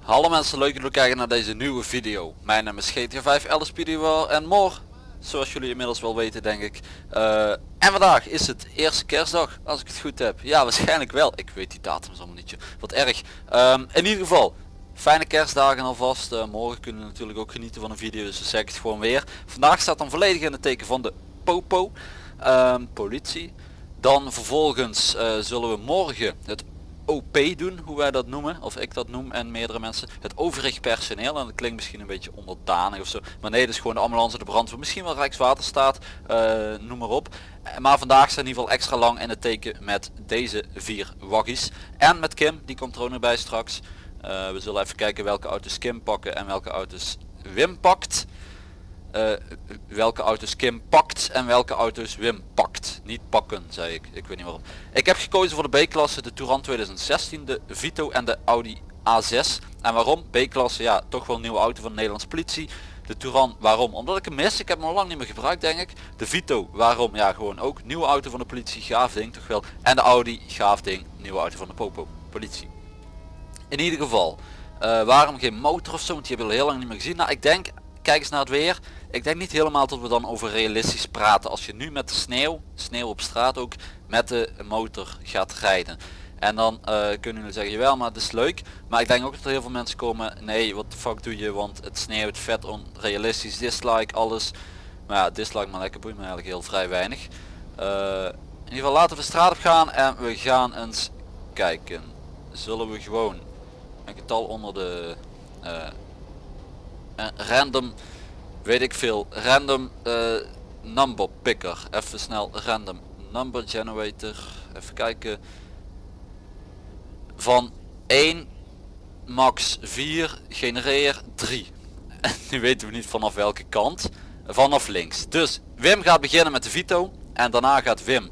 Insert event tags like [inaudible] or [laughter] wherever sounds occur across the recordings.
Hallo mensen, leuk dat jullie kijken naar deze nieuwe video. Mijn naam is GTA 5 LSPD en more. Zoals jullie inmiddels wel weten denk ik. Eh, en vandaag is het eerste kerstdag, als ik het goed heb. Ja, waarschijnlijk wel. Ik weet die datum allemaal niet. Wat erg. Ehm, in ieder geval, fijne kerstdagen alvast. Eh, morgen kunnen we natuurlijk ook genieten van een video, dus dan zeg het gewoon weer. Vandaag staat dan volledig in het teken van de Popo. Ehm, politie. Dan vervolgens eh, zullen we morgen het OP doen, hoe wij dat noemen, of ik dat noem en meerdere mensen, het overig personeel. En dat klinkt misschien een beetje onderdanig of zo, maar nee, is gewoon de ambulance, de brandweer, misschien wel Rijkswaterstaat, uh, noem maar op. Eh, Maar vandaag staat in ieder geval extra lang in het teken met deze vier waggies. En met Kim, die komt er ook nog bij straks. Eh, we zullen even kijken welke auto's Kim pakken en welke auto's Wim pakt. Eh, welke auto's Kim pakt en welke auto's Wim pakt. Niet pakken, zei ik. Ik weet niet waarom. Ik heb gekozen voor de B-klasse, de Touran 2016, de Vito en de Audi A6. En waarom? B-klasse, ja, toch wel nieuwe auto van de Nederlandse politie. De Touran, waarom? Omdat ik hem mis. Ik heb hem al lang niet meer gebruikt, denk ik. De Vito, waarom? Ja, gewoon ook. Nieuwe auto van de politie, gaaf ding, toch wel. En de Audi, gaaf ding, nieuwe auto van de Popo, politie. In ieder geval, eh, waarom geen motor of zo? Want die hebben we heel lang niet meer gezien. Nou, ik denk, kijk eens naar het weer. Ik denk niet helemaal dat we dan over realistisch praten. Als je nu met de sneeuw, sneeuw op straat ook, met de motor gaat rijden. En dan eh, kunnen jullie zeggen, jawel, maar het is leuk. Maar ik denk ook dat er heel veel mensen komen, nee, wat de fuck doe je, want het sneeuwt vet onrealistisch, dislike, alles. Maar ja, dislike maar lekker boeit me eigenlijk heel vrij weinig. Eh, in ieder geval laten we de straat op gaan en we gaan eens kijken. Zullen we gewoon een getal onder de eh, random weet ik veel random eh, number picker. Even snel random number generator. Even kijken. Van 1 max 4 genereer 3 [laughs] en nu weten we niet vanaf welke kant vanaf links. Dus Wim gaat beginnen met de Vito en daarna gaat Wim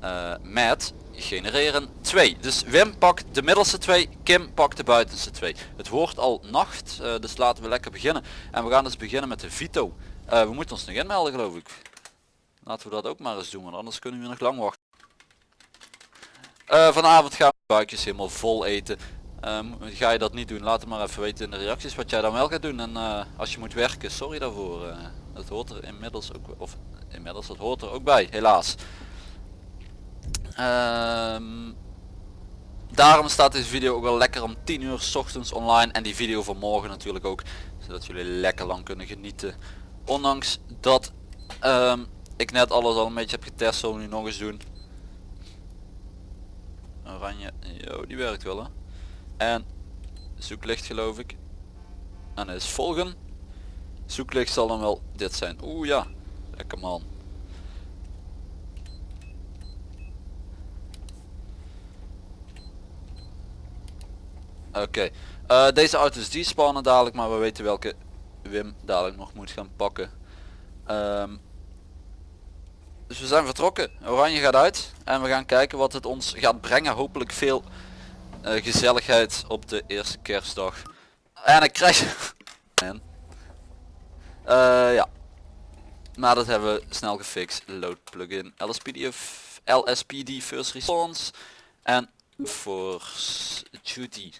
eh, met genereren 2. Dus Wim pakt de middelste 2, Kim pakt de buitenste 2. Het wordt al nacht, eh, dus laten we lekker beginnen. En we gaan dus beginnen met de Vito. Eh, we moeten ons nog inmelden geloof ik. Laten we dat ook maar eens doen, want anders kunnen we nog lang wachten. Eh, vanavond gaan we buikjes helemaal vol eten. Ehm, ga je dat niet doen, laat het maar even weten in de reacties wat jij dan wel gaat doen. En als je moet werken, sorry daarvoor. eh, dat hoort er inmiddels ook, of inmiddels, dat hoort er ook bij, helaas. Ehm, daarom staat deze video ook wel lekker om 10 uur s ochtends online en die video van morgen natuurlijk ook zodat jullie lekker lang kunnen genieten. Ondanks dat ehm, ik net alles al een beetje heb getest zullen we nu nog eens doen. Oranje yo, die werkt wel hè. En zoeklicht geloof ik. En is volgen. Zoeklicht zal dan wel dit zijn. Oeh ja. Lekker man Oké, eh, deze auto's die spannen dadelijk, maar we weten welke Wim dadelijk nog moet gaan pakken. Ehm, dus we zijn vertrokken. Oranje gaat uit en we gaan kijken wat het ons gaat brengen. Hopelijk veel eh, gezelligheid op de eerste kerstdag. En ik krijg... en, eh, ja. Maar dat hebben we snel gefixt. Load plugin LSPD, LSPD First Response en Force Duty.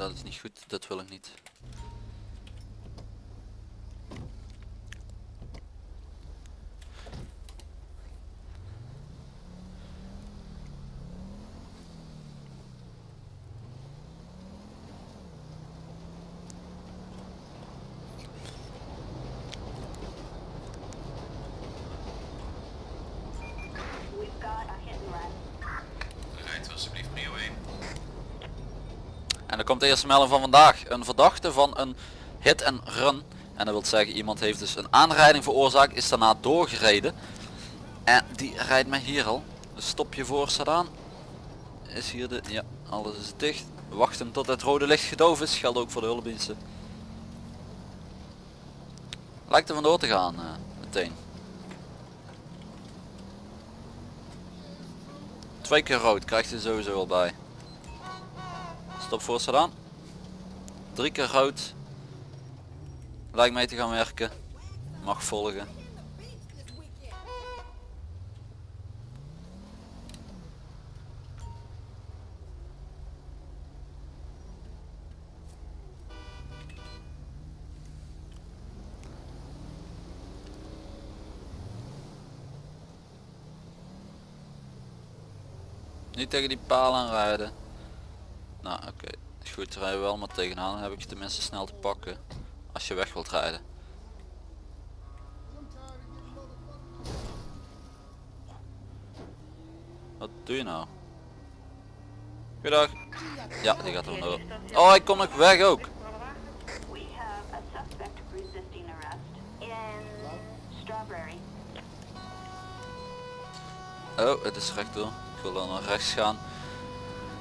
Dat is niet goed. Dat wil ik niet. Rijdt alsjeblieft prio 1. En dan komt eerste melding van vandaag. Een verdachte van een hit en run. En dat wil zeggen iemand heeft dus een aanrijding veroorzaakt, is daarna doorgereden. En die rijdt mij hier al. Stop je voor staat aan. Is hier de, ja, alles is dicht. Wachten tot het rode licht gedoofd is, geldt ook voor de hulpdiensten. Lijkt er vandoor te gaan eh, meteen. Twee keer rood krijgt hij sowieso al bij. Stop voor aan. Drie keer rood. Lijkt mee te gaan werken. Mag volgen. Niet tegen die paal aanrijden. Nou oké, is goed rijden we wel maar tegenaan. Dan heb ik je tenminste snel te pakken. Als je weg wilt rijden. Wat doe je nou? Goedendag. Ja, die gaat er door. Oh, hij komt nog weg ook. Oh, het is rechtdoor. Ik wil dan naar rechts gaan.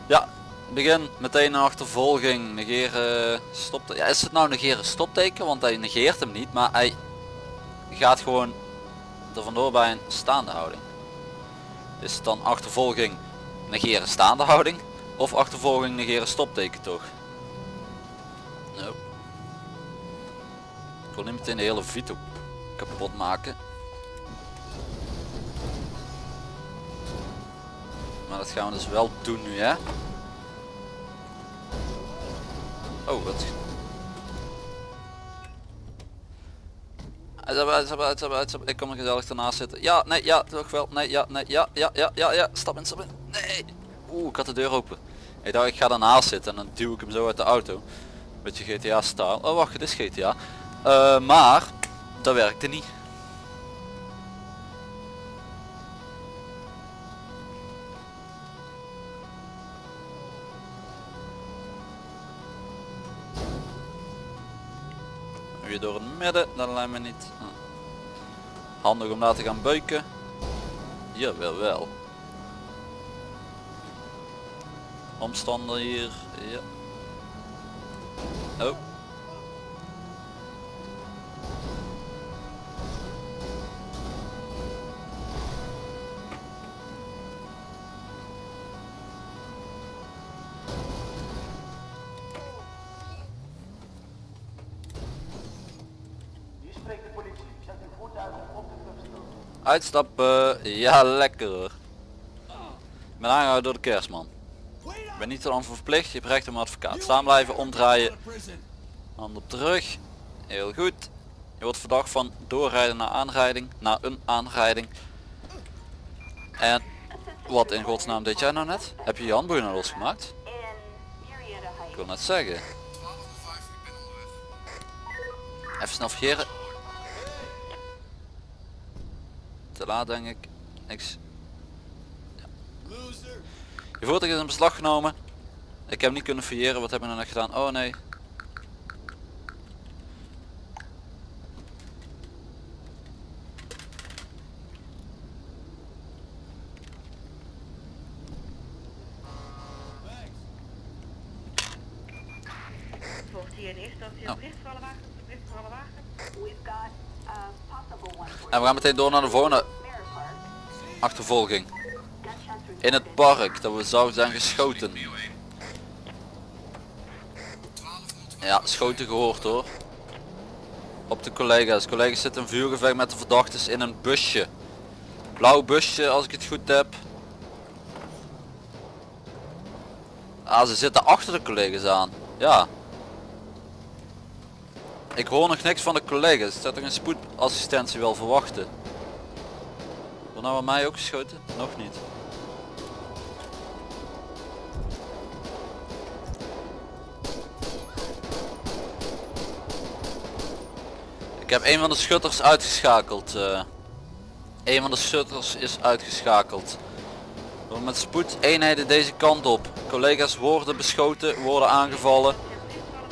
Ja, begin meteen een achtervolging. Negeren stop. Ja, is het nou negeren stopteken? Want hij negeert hem niet, maar hij gaat gewoon er vandoor bij een staande houding. Is het dan achtervolging negeren staande houding? Of achtervolging negeren stopteken toch? Nope. Ik wil niet meteen de hele Vito kapot maken. Maar dat gaan we dus wel doen nu hè. Oh wat. Ik kom er gezellig ernaast zitten. Ja, nee, ja, toch wel. Nee, ja, nee, ja, ja, ja, ja, ja. Stap in, stap in. Nee. Oeh, ik had de deur open. Ik dacht ik ga ernaast zitten en dan duw ik hem zo uit de auto. Beetje GTA style. Oh wacht, het is GTA. Eh, maar, dat werkte niet. Door het midden, dat lijkt me niet. Hm. Handig om daar te gaan beuken. Jawel wel. Omstander hier. Ja. Oh. Uitstappen, ja lekker hoor. Ik ben aangehouden door de kerstman. Ik ben niet voor verplicht, je hebt recht om advocaat. Staan blijven, omdraaien. Hand op de rug. Heel goed. Je wordt verdacht van doorrijden naar aanrijding, naar een aanrijding. En wat in godsnaam deed jij nou net? Heb je je handboeien nou losgemaakt? Ik wil net zeggen. 12 voor 5, ik ben onderweg. Even snel vergeren. Laat denk ik. Niks. Ja. Je voertuig is in beslag genomen. Ik heb hem niet kunnen fouilleren. Wat heb ik nou net gedaan? Oh nee. Oh. for En we gaan meteen door naar de volgende. Achtervolging. In het park dat we zouden zijn geschoten. Prio 1. Ja, schoten gehoord hoor. Op de collega's. Collega's zitten in vuurgevecht met de verdachtes in een busje. Blauw busje als ik het goed heb. Ah, ze zitten achter de collega's aan. Ja. Ik hoor nog niks van de collega's. Ik zou toch een spoedassistentie wel verwachten. Wordt nou aan mij ook geschoten? Nog niet. Ik heb een van de schutters uitgeschakeld. eh. een van de schutters is uitgeschakeld. Door met spoed eenheden deze kant op. Collega's worden beschoten, worden aangevallen.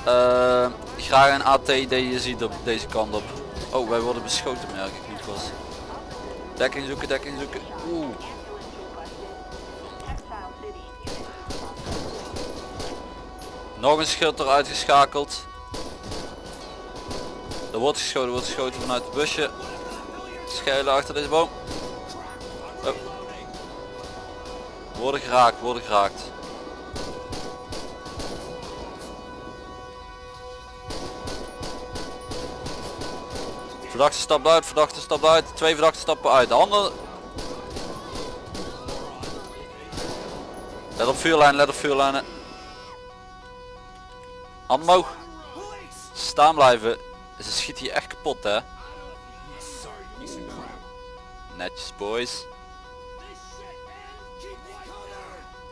Eh, graag een AT die je ziet op deze kant op. Oh, wij worden beschoten merk ik niet pas. Dekking zoeken, dekking zoeken. Oeh. Nog een schutter uitgeschakeld. Er wordt geschoten, wordt geschoten vanuit het busje. Schuilen achter deze boom. Oh. Worden geraakt, worden geraakt. Verdachte stapt uit, verdachte stapt uit, twee verdachten stappen uit. De andere... Let op vuurlijn, let op vuurlijnen. Hand omhoog. Staan blijven. Ze schiet hier echt kapot hè. Netjes boys.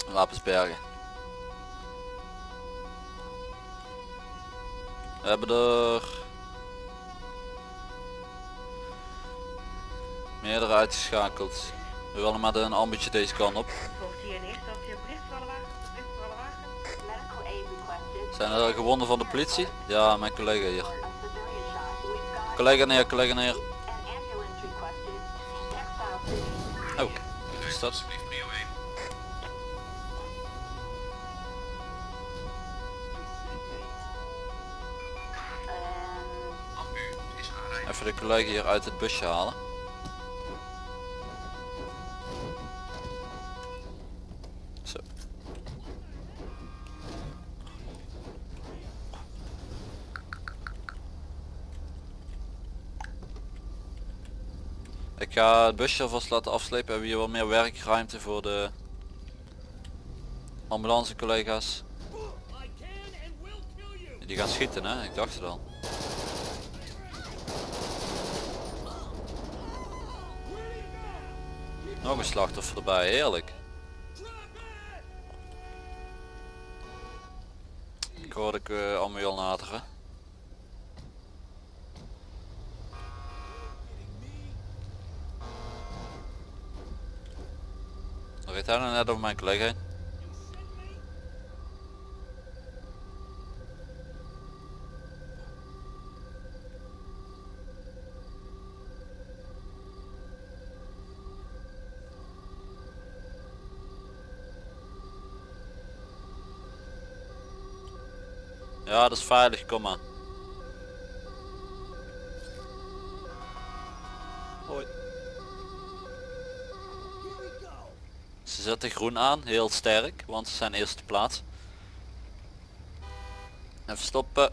Wapens bergen. We hebben er meerdere uitgeschakeld. We willen met een ambitje deze kant op. Zijn er gewonden van de politie? Ja, mijn collega hier. Collega neer, collega neer. Oh, is dat? Alsjeblieft prio 1. Ambu is aanrijden. Even de collega hier uit het busje halen. Ik ga het busje alvast laten afslepen. We hebben hier wat meer werkruimte voor de ambulance collega's. Die gaan schieten hè, ik dacht het al. Nog een slachtoffer erbij, heerlijk. Ik hoorde ik uh, allemaal al Dan nou net over mijn collega. Ja, dat is veilig, kom maar. Hoi. Ze zetten groen aan, heel sterk, want ze zijn eerste plaats. Even stoppen.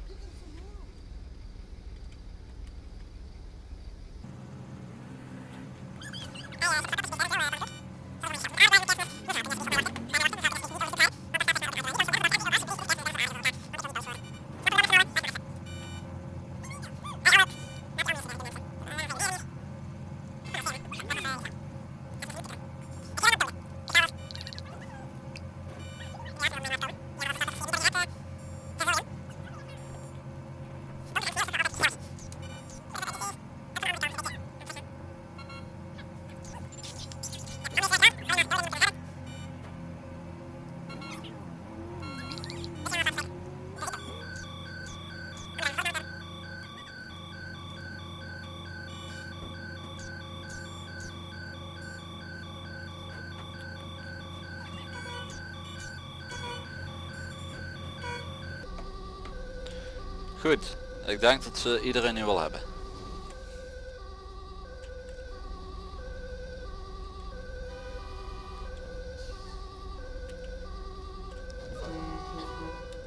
Denk dat ze iedereen nu wel hebben.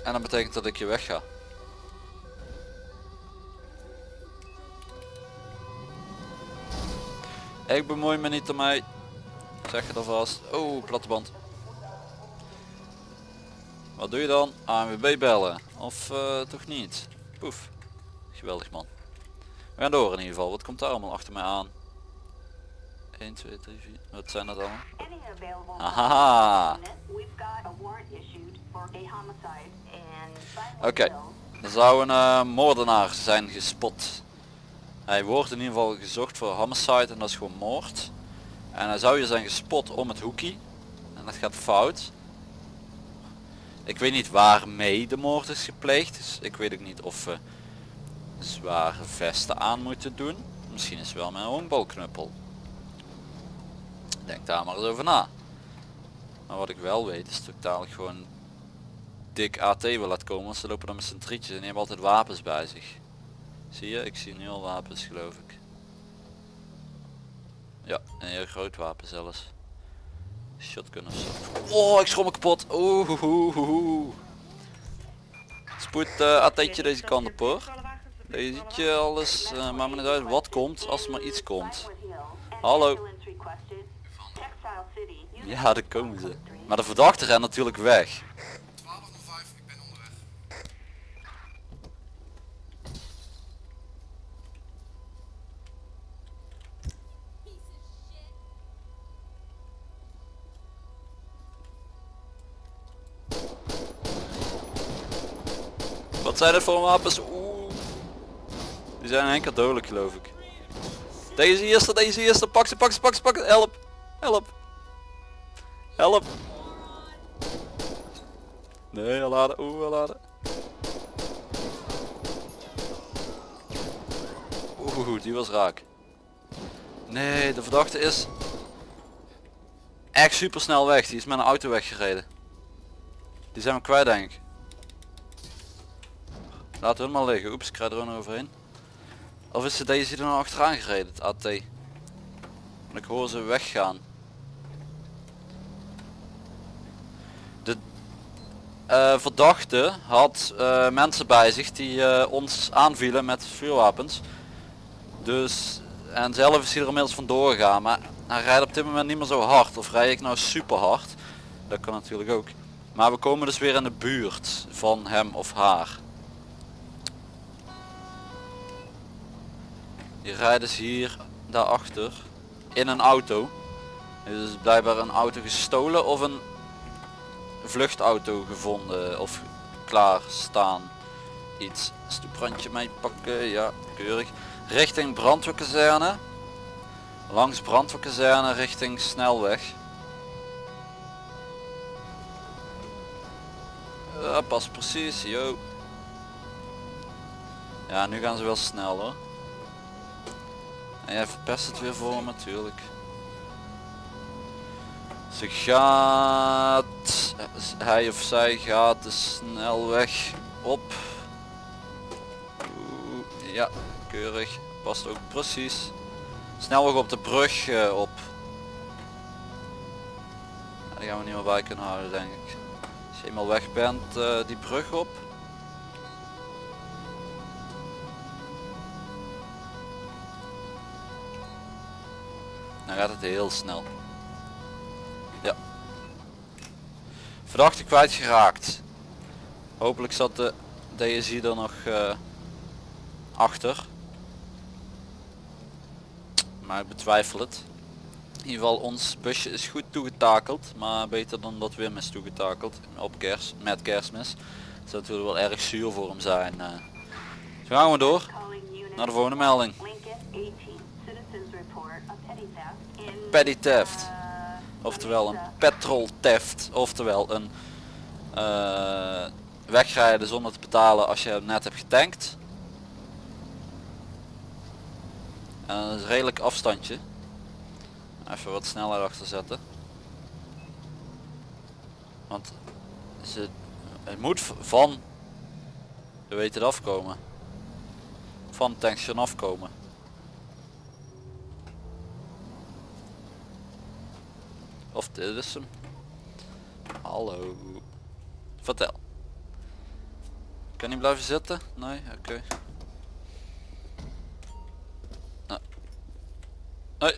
En dat betekent dat ik je weg ga. Ik bemoei me niet ermee. Zeg het alvast. Oh, platte Wat doe je dan? ANWB bellen. Of eh, toch niet? Poef. Geweldig man. We gaan door in ieder geval. Wat komt daar allemaal achter mij aan? 1, 2, 3, 4. Wat zijn dat allemaal? Haha. Oké. Er zou een eh, moordenaar zijn gespot. Hij wordt in ieder geval gezocht voor homicide en dat is gewoon moord. En hij zou hier zijn gespot om het hoekie. En dat gaat fout. Ik weet niet waarmee de moord is gepleegd. Dus ik weet ook niet of we zware vesten aan moeten doen. Misschien is wel een honkbalknuppel. Denk daar maar eens over na. Maar wat ik wel weet is dat ik gewoon dik AT wil laten komen. Want ze lopen dan met z'n drietjes en hebben altijd wapens bij zich. Zie je? Ik zie nu al wapens geloof ik. Ja, een heel groot wapen zelfs. Shotgun of zo. Oh, ik schrom me kapot. Oeh. Spoed uh, atetje deze kant op hoor. Deze ziet je alles, uh, maakt me niet uit wat komt, als er maar iets komt. Hallo. Ja, daar komen ze. Maar de verdachte rent natuurlijk weg. 1205, ik ben onderweg. Wat zijn het voor wapens? Die zijn enkel dodelijk geloof ik. Deze eerste, deze eerste, pak ze, pak ze, pak ze, pak ze, help, help, help. Nee, laden, oeh, laden. Oeh, die was raak. Nee, de verdachte is echt super snel weg. Die is met een auto weggereden. Die zijn we kwijt denk ik. Laten we hem maar liggen. Oeps, ik krijg er overheen. Of is het deze er nou achteraan gereden, het AT? Want ik hoor ze weggaan. De eh, verdachte had eh, mensen bij zich die eh, ons aanvielen met vuurwapens. Dus, en zelf is hij er inmiddels vandoor gegaan. Maar hij rijdt op dit moment niet meer zo hard. Of rijd ik nou super hard? Dat kan natuurlijk ook. Maar we komen dus weer in de buurt van hem of haar. Die rijden ze hier daarachter in een auto. Er is blijkbaar een auto gestolen of een vluchtauto gevonden of klaar staan. Iets stoeprandje mee pakken, ja keurig. Richting brandweerkazerne. Langs brandweerkazerne richting snelweg. Ja, pas precies, yo. Ja, nu gaan ze wel snel hoor. En jij verpest het weer voor hem natuurlijk. Ze gaat, hij of zij gaat de snelweg op. Oeh, ja, keurig. Past ook precies. Snelweg op de brug uh, op. Ja, die gaan we niet meer bij kunnen houden denk ik. Als je eenmaal weg bent, uh, die brug op. Dan gaat het heel snel. Ja. Verdachte kwijtgeraakt. Hopelijk zat de DSI er nog uh, achter. Maar ik betwijfel het. In ieder geval ons busje is goed toegetakeld. Maar beter dan dat Wim is toegetakeld. Op kerst, met kerstmis. Dat zou natuurlijk wel erg zuur voor hem zijn. Uh. Dus gaan we door. Naar de volgende melding. Petty theft. Oftewel een petrol theft. Oftewel een uh, wegrijden zonder te betalen als je net hebt getankt. En een redelijk afstandje. Even wat sneller achter zetten. Want ze, het moet van je weet het afkomen. Van tankstation afkomen. Dit is hem. Hallo. Vertel. Kan hij blijven zitten? Nee? Oké. Hoi.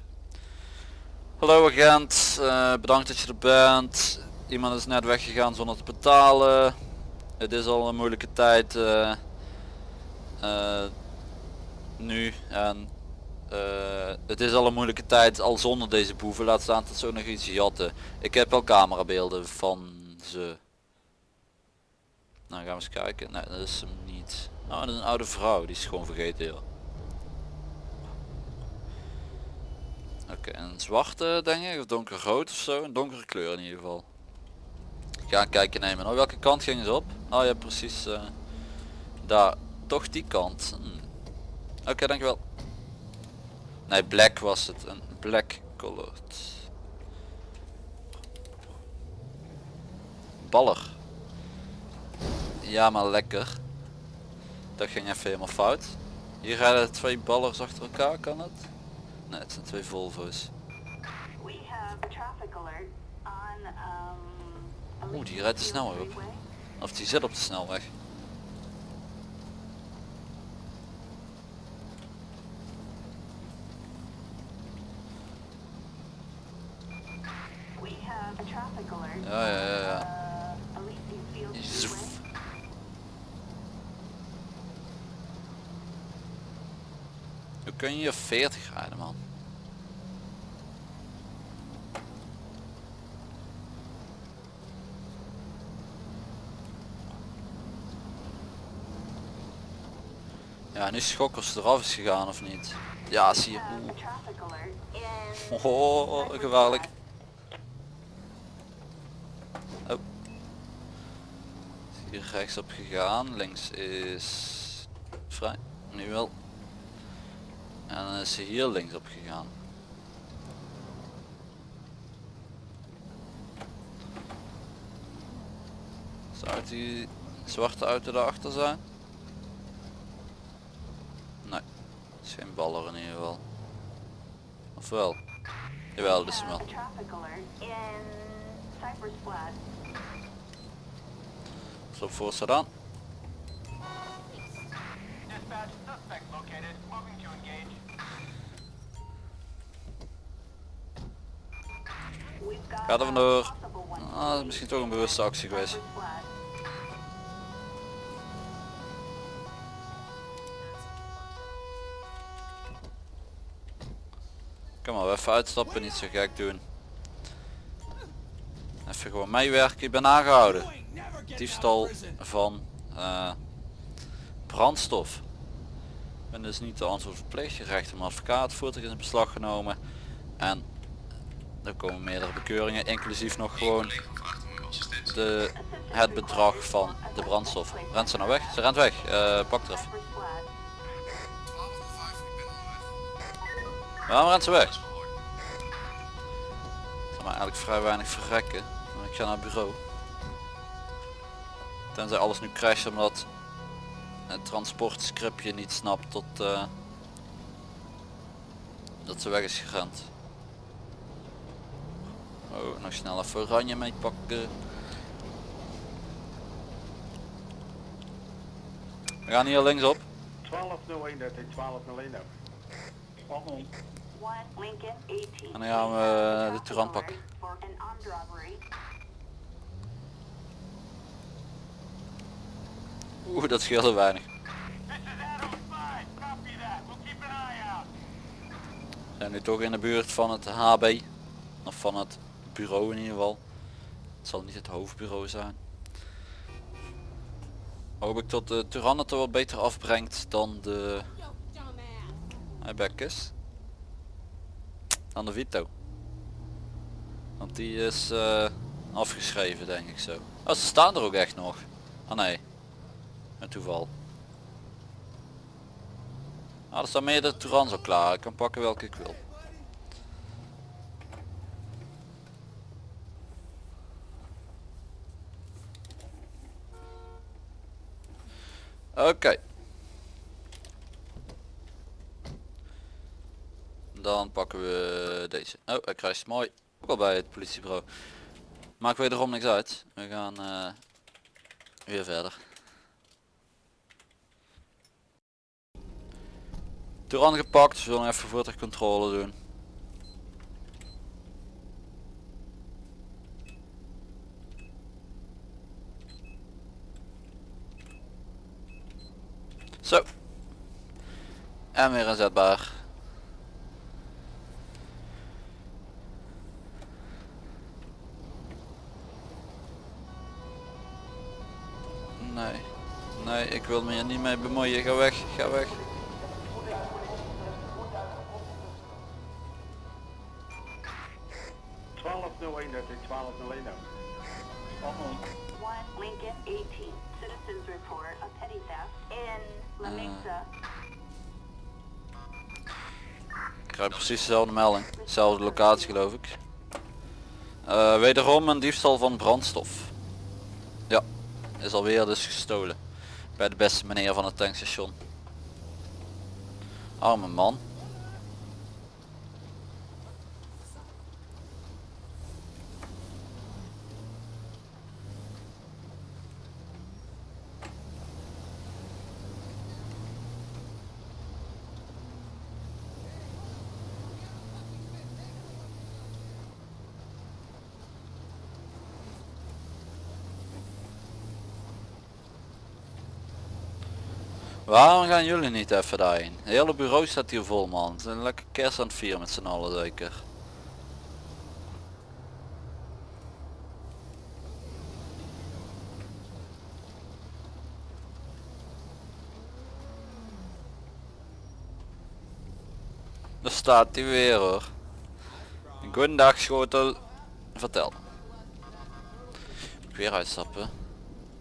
Hallo agent. Uh, bedankt dat je er bent. Iemand is net weggegaan zonder te betalen. Het is al een moeilijke tijd. Uh, uh, nu. En uh, het is al een moeilijke tijd al zonder deze boeven. Laat staan dat ook nog iets jatten. Ik heb al camerabeelden van ze. Nou gaan we eens kijken. Nee dat is hem niet. Nou dat is een oude vrouw. Die is gewoon vergeten joh. Oké een zwarte denk ik. Of donkerrood of zo. Een donkere kleur in ieder geval. Ik ga een kijkje nemen. Nou welke kant gingen ze op? Oh ja precies. Uh, daar. Toch die kant. Hm. Oké dankjewel. Nee, black was het. Een black colored. Baller. Ja, maar lekker. Dat ging even helemaal fout. Hier rijden twee ballers achter elkaar, kan het? Nee, het zijn twee Volvo's. Um, Oeh, die rijdt de snelweg op. Of die zit op de snelweg. We have a traffic alert. Ja, ja, ja, ja. Hoe kun je hier 40 rijden man? Ja, nu schokkers eraf is gegaan of niet? Ja, zie je. [laughs] Oh, gevaarlijk. Oh. Hier rechtsop gegaan, links is vrij, nu wel. En dan is ze hier linksop gegaan. Zou die zwarte auto daarachter zijn? Nee, is geen baller in ieder geval. Of wel? Jawel, dat is hem wel. Stop voor got Ga er vandoor. Ah, dat is misschien toch een bewuste actie geweest. Kom maar, even uitstappen, niet zo gek doen. Even gewoon meewerken, ik ben aangehouden. Diefstal van eh, brandstof. Ik ben dus niet de antwoord verplicht, je krijgt een advocaat, voertuig is in beslag genomen. En er komen meerdere bekeuringen, inclusief nog gewoon de, het bedrag van de brandstof. Rent ze nou weg? Ze rent weg, Eh, pak er even. Cypress Flat. 12 of 5, ik ben onderweg. Waarom rent ze weg? Maar eigenlijk vrij weinig verrekken. Ga naar het bureau. Tenzij alles nu crasht omdat het transportscriptje niet snapt tot eh, dat ze weg is gerend. Oh, nog snel even oranje meepakken. We gaan hier linksop. 1201, dat is 1201 ook. Waarom? One Lincoln 18. En dan gaan we de alert pakken. Oeh, dat scheelde weinig. This is Adam 5. Copy that. We'll keep an eye out. We zijn nu toch in de buurt van het HB. Of van het bureau in ieder geval. Het zal niet het hoofdbureau zijn. Hoop ik dat de er wat beter afbrengt dan de... Hij Bekkes. Dan de Vito. Want die is eh, afgeschreven denk ik zo. Oh, ze staan er ook echt nog. Ah nee. Met toeval. Ah, er staan meerdere Turans al klaar. Ik kan pakken welke ik wil. Oké. Dan pakken we deze. Oh, hij krijgt mooi. Ook al bij het politiebureau. Maakt wederom niks uit. We gaan eh, weer verder. Turan gepakt. We zullen even voertuigcontrole doen. Zo. En weer inzetbaar. Nee. Nee, ik wil me hier niet mee bemoeien. Ga weg, ga weg. 1201, dat is 1201 ook. Waarom? One Lincoln 18. Citizens report a petty theft in La Mesa. Ik krijg precies dezelfde melding. Dezelfde locatie geloof ik. Eh, wederom een diefstal van brandstof. Ja, is alweer dus gestolen. Bij de beste meneer van het tankstation. Arme man. Waarom gaan jullie niet even daarheen? Het hele bureau staat hier vol man. Het is een lekker kerst aan het vieren met z'n allen zeker. Daar staat hij weer hoor. Goedendag schotel. Vertel. Moet ik weer uitstappen?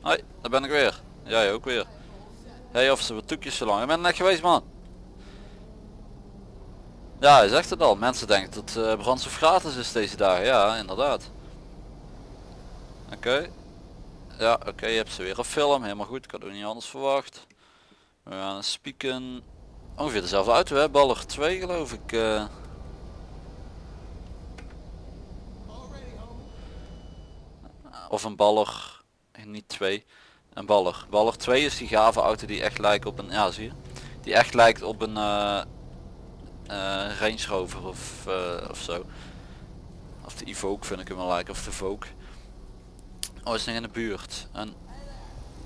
Hoi, daar ben ik weer. Jij ook weer. Hey, of ze wat toekjes zo lang. Ik ben net geweest man. Ja, hij zegt het al. Mensen denken dat eh brandstof gratis is deze dagen. Ja, inderdaad. Oké. Ja, oké, je hebt ze weer op film. Helemaal goed. Ik had ook niet anders verwacht. We gaan spieken. Ongeveer dezelfde auto hè. Baller 2 geloof ik. eh. Of een baller. Niet 2. Een baller. Baller 2 is die gave auto die echt lijkt op een, ja zie je, die echt lijkt op een eh, Range Rover of, eh, of zo. Of de Evoque vind ik hem wel lijken, of de Vogue. Oh, is nog in de buurt. En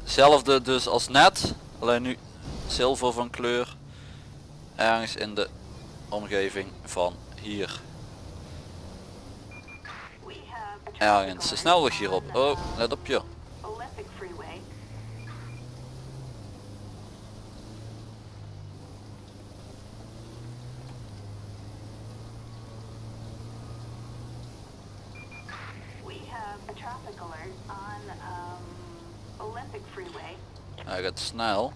hetzelfde dus als net, alleen nu zilver van kleur. Ergens in de omgeving van hier. Ergens de snelweg hierop. Oh, let op je. Olympic Freeway. We have a traffic alert on um, Olympic Freeway. Hij gaat snel.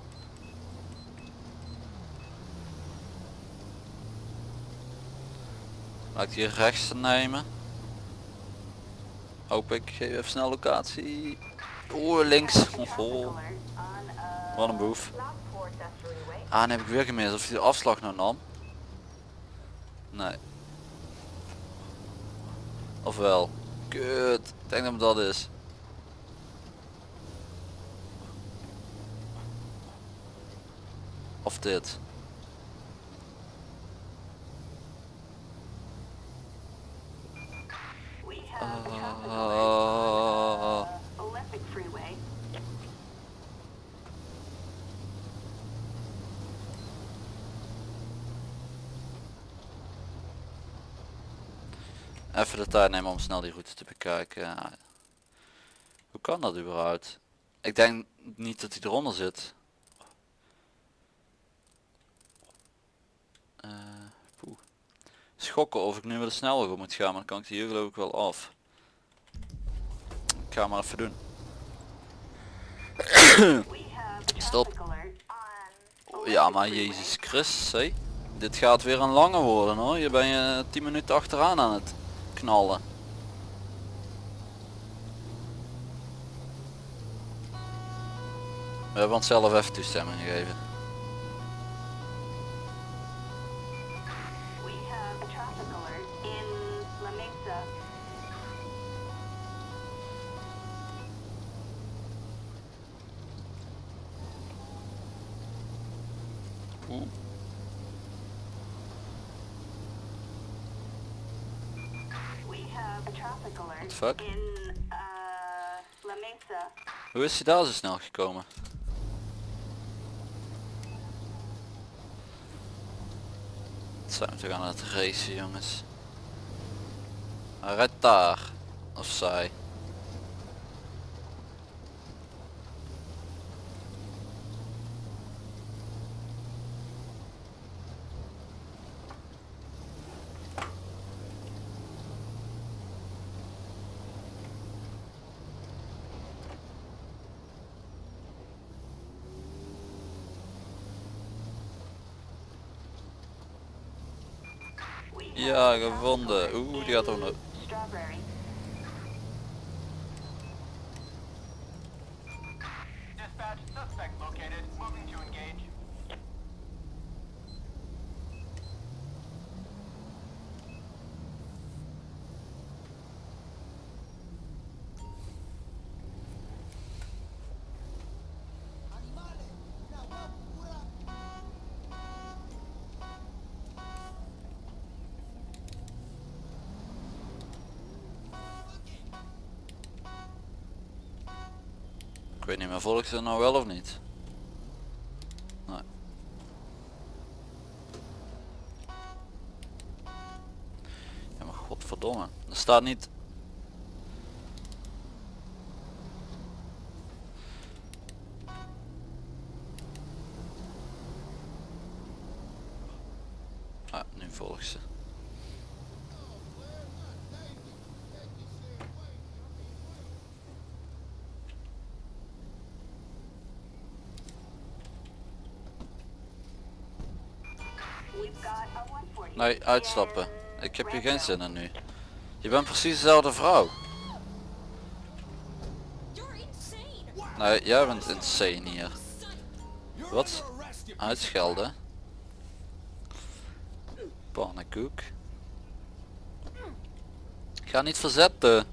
Laat ik hier rechts nemen. Hoop ik. Geef even snel locatie. Oeh, links. Oh, Wat een boef. Ah, dan heb ik weer gemist of hij de afslag nou nam. Nee. Ofwel. Kut. Ik denk dat het dat is. Of dit. Uh, even de tijd nemen om snel die route te bekijken. Hoe kan dat überhaupt? Ik denk niet dat hij eronder zit. Schokken of ik nu met de snelweg op moet gaan, maar dan kan ik die hier geloof ik wel af. Ik ga maar even doen. [coughs] Stop. Ja maar. Jezus Christus, hé. Dit gaat weer een lange worden hoor. Je ben je 10 minuten achteraan aan het knallen. We hebben onszelf even toestemming gegeven. Fuck? in uh, Mesa. Hoe is hij daar zo snel gekomen? Het zijn we toch aan het racen jongens. Hij rijdt daar. Of zij. Gevonden. Oeh, die gaat ook Ik weet niet meer, volgt ze nou wel of niet? Nee. Ja maar godverdomme. Er staat niet Nee, uitstappen. Ik heb hier geen zin in nu. Je bent precies dezelfde vrouw. Nee, jij bent insane hier. Wat? Uitschelden? Pannenkoek. Ik ga niet verzetten.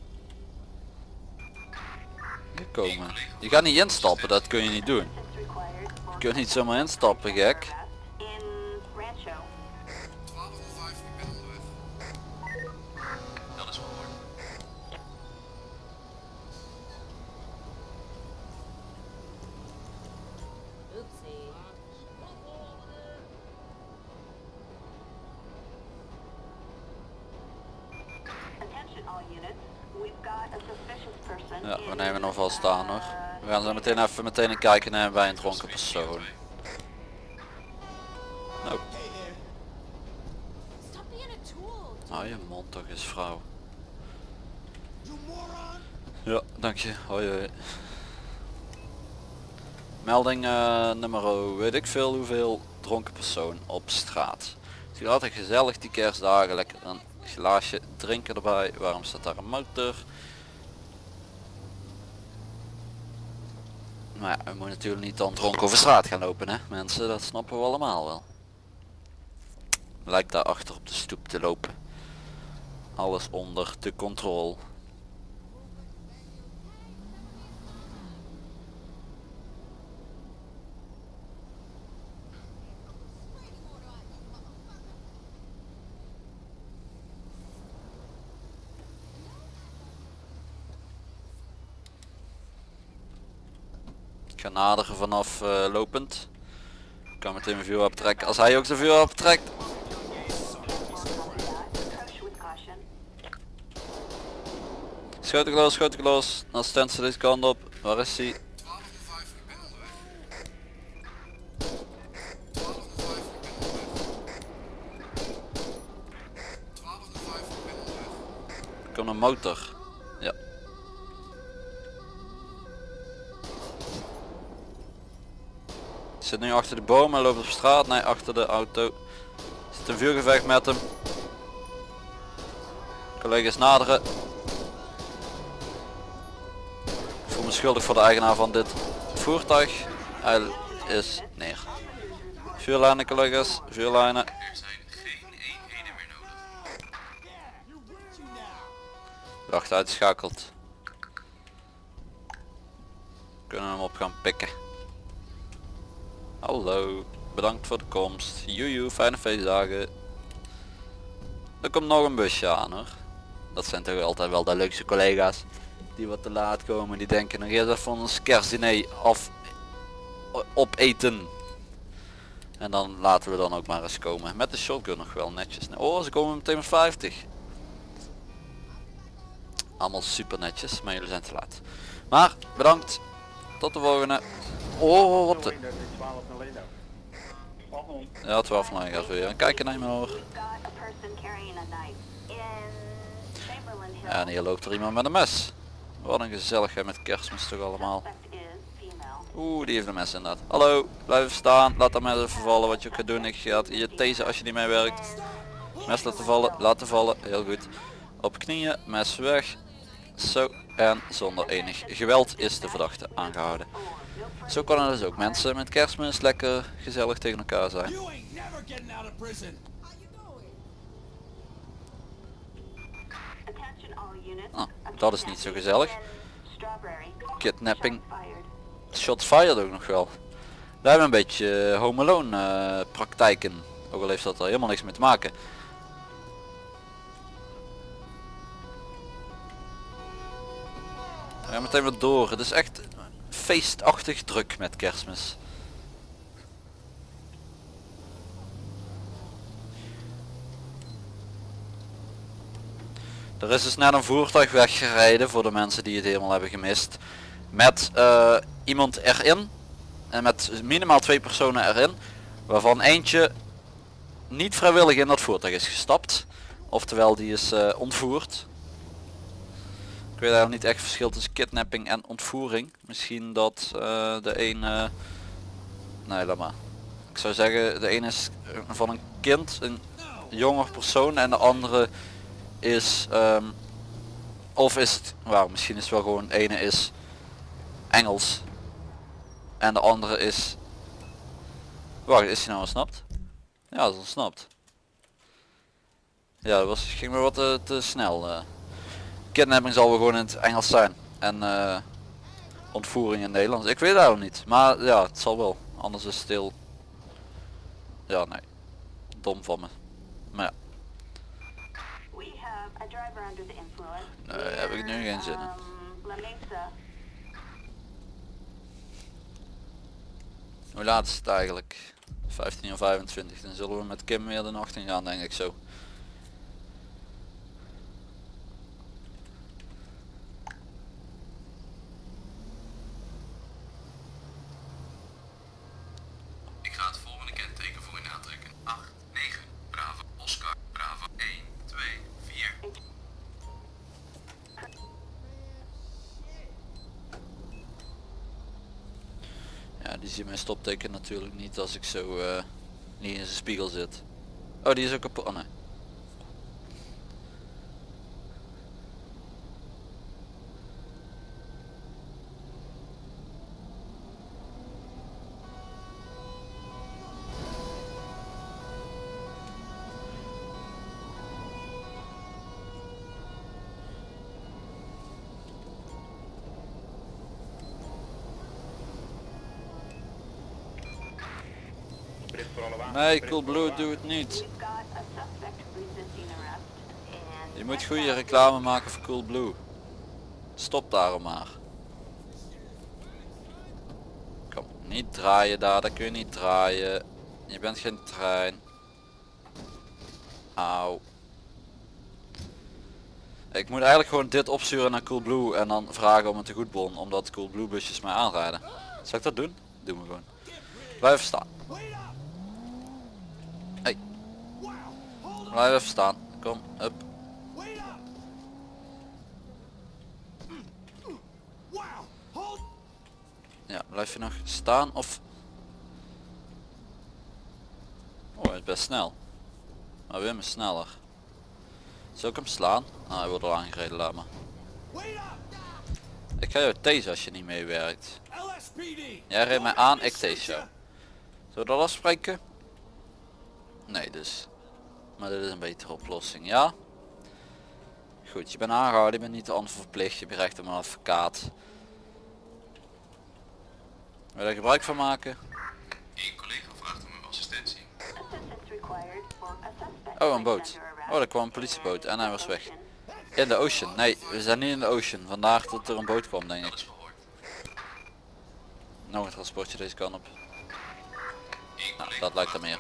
Hier komen. Je gaat niet instappen, dat kun je niet doen. Je kunt niet zomaar instappen, gek. Meteen meteen kijken naar bij een dronken persoon. Nou, hou je mond toch eens vrouw. Ja, dank je. Hoi hoi. Melding eh, nummer weet ik veel hoeveel dronken persoon op straat. Het is altijd gezellig die kerstdagen, lekker een glaasje drinken erbij. Waarom staat daar een motor? Maar ja, we moeten natuurlijk niet dan dronken over straat gaan lopen hè mensen, dat snappen we allemaal wel. Lijkt daar achter op de stoep te lopen. Alles onder de controle. Ik naderen vanaf eh, lopend. Ik kan meteen mijn vuurwapen trekken. Als hij ook zijn vuurwapen trekt. caution. Schoten los, schoten los. Dan stand ze deze kant op. Waar is hij? 1205, ik ben onderweg. 1205, ik ben onderweg. 1205, ik ben onderweg. Er komt een motor. Ja. Zit nu achter de boom en loopt op straat. Nee, achter de auto. Zit een vuurgevecht met hem. Collega's naderen. Ik voel me schuldig voor de eigenaar van dit voertuig. Hij is neer. Vuurlijnen collega's, vuurlijnen. Er zijn geen eenheden meer nodig. Wacht uitschakeld. Kunnen we hem op gaan pikken. Hallo, bedankt voor de komst. Joejoe, fijne feestdagen. Er komt nog een busje aan hoor. Dat zijn toch altijd wel de leukste collega's. Die wat te laat komen, die denken nog eerst even ons kerstdiner af opeten. En dan laten we dan ook maar eens komen. Met de shotgun nog wel netjes. Oh, ze komen meteen met 50. Allemaal super netjes, maar jullie zijn te laat. Maar bedankt. Tot de volgende. Oh, wat de... Ja, 12 van gaat weer. Kijken naar hoor. En hier loopt er iemand met een mes. Wat een gezelligheid met kerstmis toch allemaal. Oeh, die heeft een mes inderdaad. Hallo, blijf staan. Laat dat mes even vallen wat je ook gaat doen. Ik ga je tasen als je niet mee werkt. Mes laten vallen, laten vallen. Heel goed. Op knieën, mes weg. Zo, en zonder enig geweld is de verdachte aangehouden. Zo kan het dus ook mensen met kerstmis lekker gezellig tegen elkaar zijn. Ah, dat is niet zo gezellig. Kidnapping. Shots fired. Ook nog wel. Daar hebben we een beetje eh, home alone eh, praktijken. Ook al heeft dat er helemaal niks mee te maken. We gaan meteen weer door. Het is echt feestachtig druk met kerstmis. Er is dus net een voertuig weggereden voor de mensen die het helemaal hebben gemist. Met eh, iemand erin. En met minimaal twee personen erin. Waarvan eentje niet vrijwillig in dat voertuig is gestapt. Oftewel die is eh, ontvoerd. Weet eigenlijk niet echt verschil tussen kidnapping en ontvoering. Misschien dat eh, de een... nee, laat maar. Ik zou zeggen de ene is van een kind, een jonger persoon en de andere is... ehm, of is het... Misschien is het wel gewoon ene is Engels. En de andere is... Wacht, is hij nou ontsnapt? Ja, dat is ontsnapt. Ja, dat was, ging me wat te, te snel. eh. Kidnapping zal wel gewoon in het Engels zijn. En eh, ontvoering in het Nederlands. Ik weet eigenlijk niet. Maar ja, het zal wel. Anders is het heel... Ja, nee. Dom van me. Maar ja, We have a driver under the influence. Nee, heb ik nu geen zin in. Um, hoe laat is het eigenlijk? 15 uur 25. Dan zullen we met Kim weer de nacht in gaan denk ik zo. Ik ga het volgende kenteken voor u aantrekken. 8, 9, Bravo, Oscar, Bravo, 1, 2, 4. Die mijn stopteken natuurlijk niet als ik zo eh, niet in zijn spiegel zit. Oh, die is ook kapot. Oh, nee. Nee, Brit Cool voor alle Blue, doe het niet. Je moet goede reclame maken voor Cool Blue. Stop daarom maar. Kom, niet draaien daar, daar kun je niet draaien. Je bent geen trein. Auw. Ik moet eigenlijk gewoon dit opsturen naar Cool Blue en dan vragen om een tegoedbon, omdat Cool Blue busjes mij aanrijden. Zal ik dat doen? Doen we gewoon. Blijf staan. Hey. Blijf even staan. Kom, up. Ja, blijf je nog staan of... Oh, hij is best snel. Maar Wim is sneller. Zal ik hem slaan? Ah, hij wordt al aangereden, laat maar. Ik ga jou tasen als je niet meewerkt. Jij reed mij aan, ik tase jou. Zullen we dat afspreken? Nee dus. Maar dit is een betere oplossing, ja? Goed, je bent aangehouden, je bent niet verplicht, je hebt recht op een advocaat. Wil je er gebruik van maken? Eén collega vraagt om uw assistentie. Oh, een boot. Oh, er kwam een politieboot en hij was weg. In de ocean. Nee, we zijn niet in de ocean. Vandaar dat er een boot kwam, denk ik. Nog een transportje deze kant op. Collega dat lijkt er meer.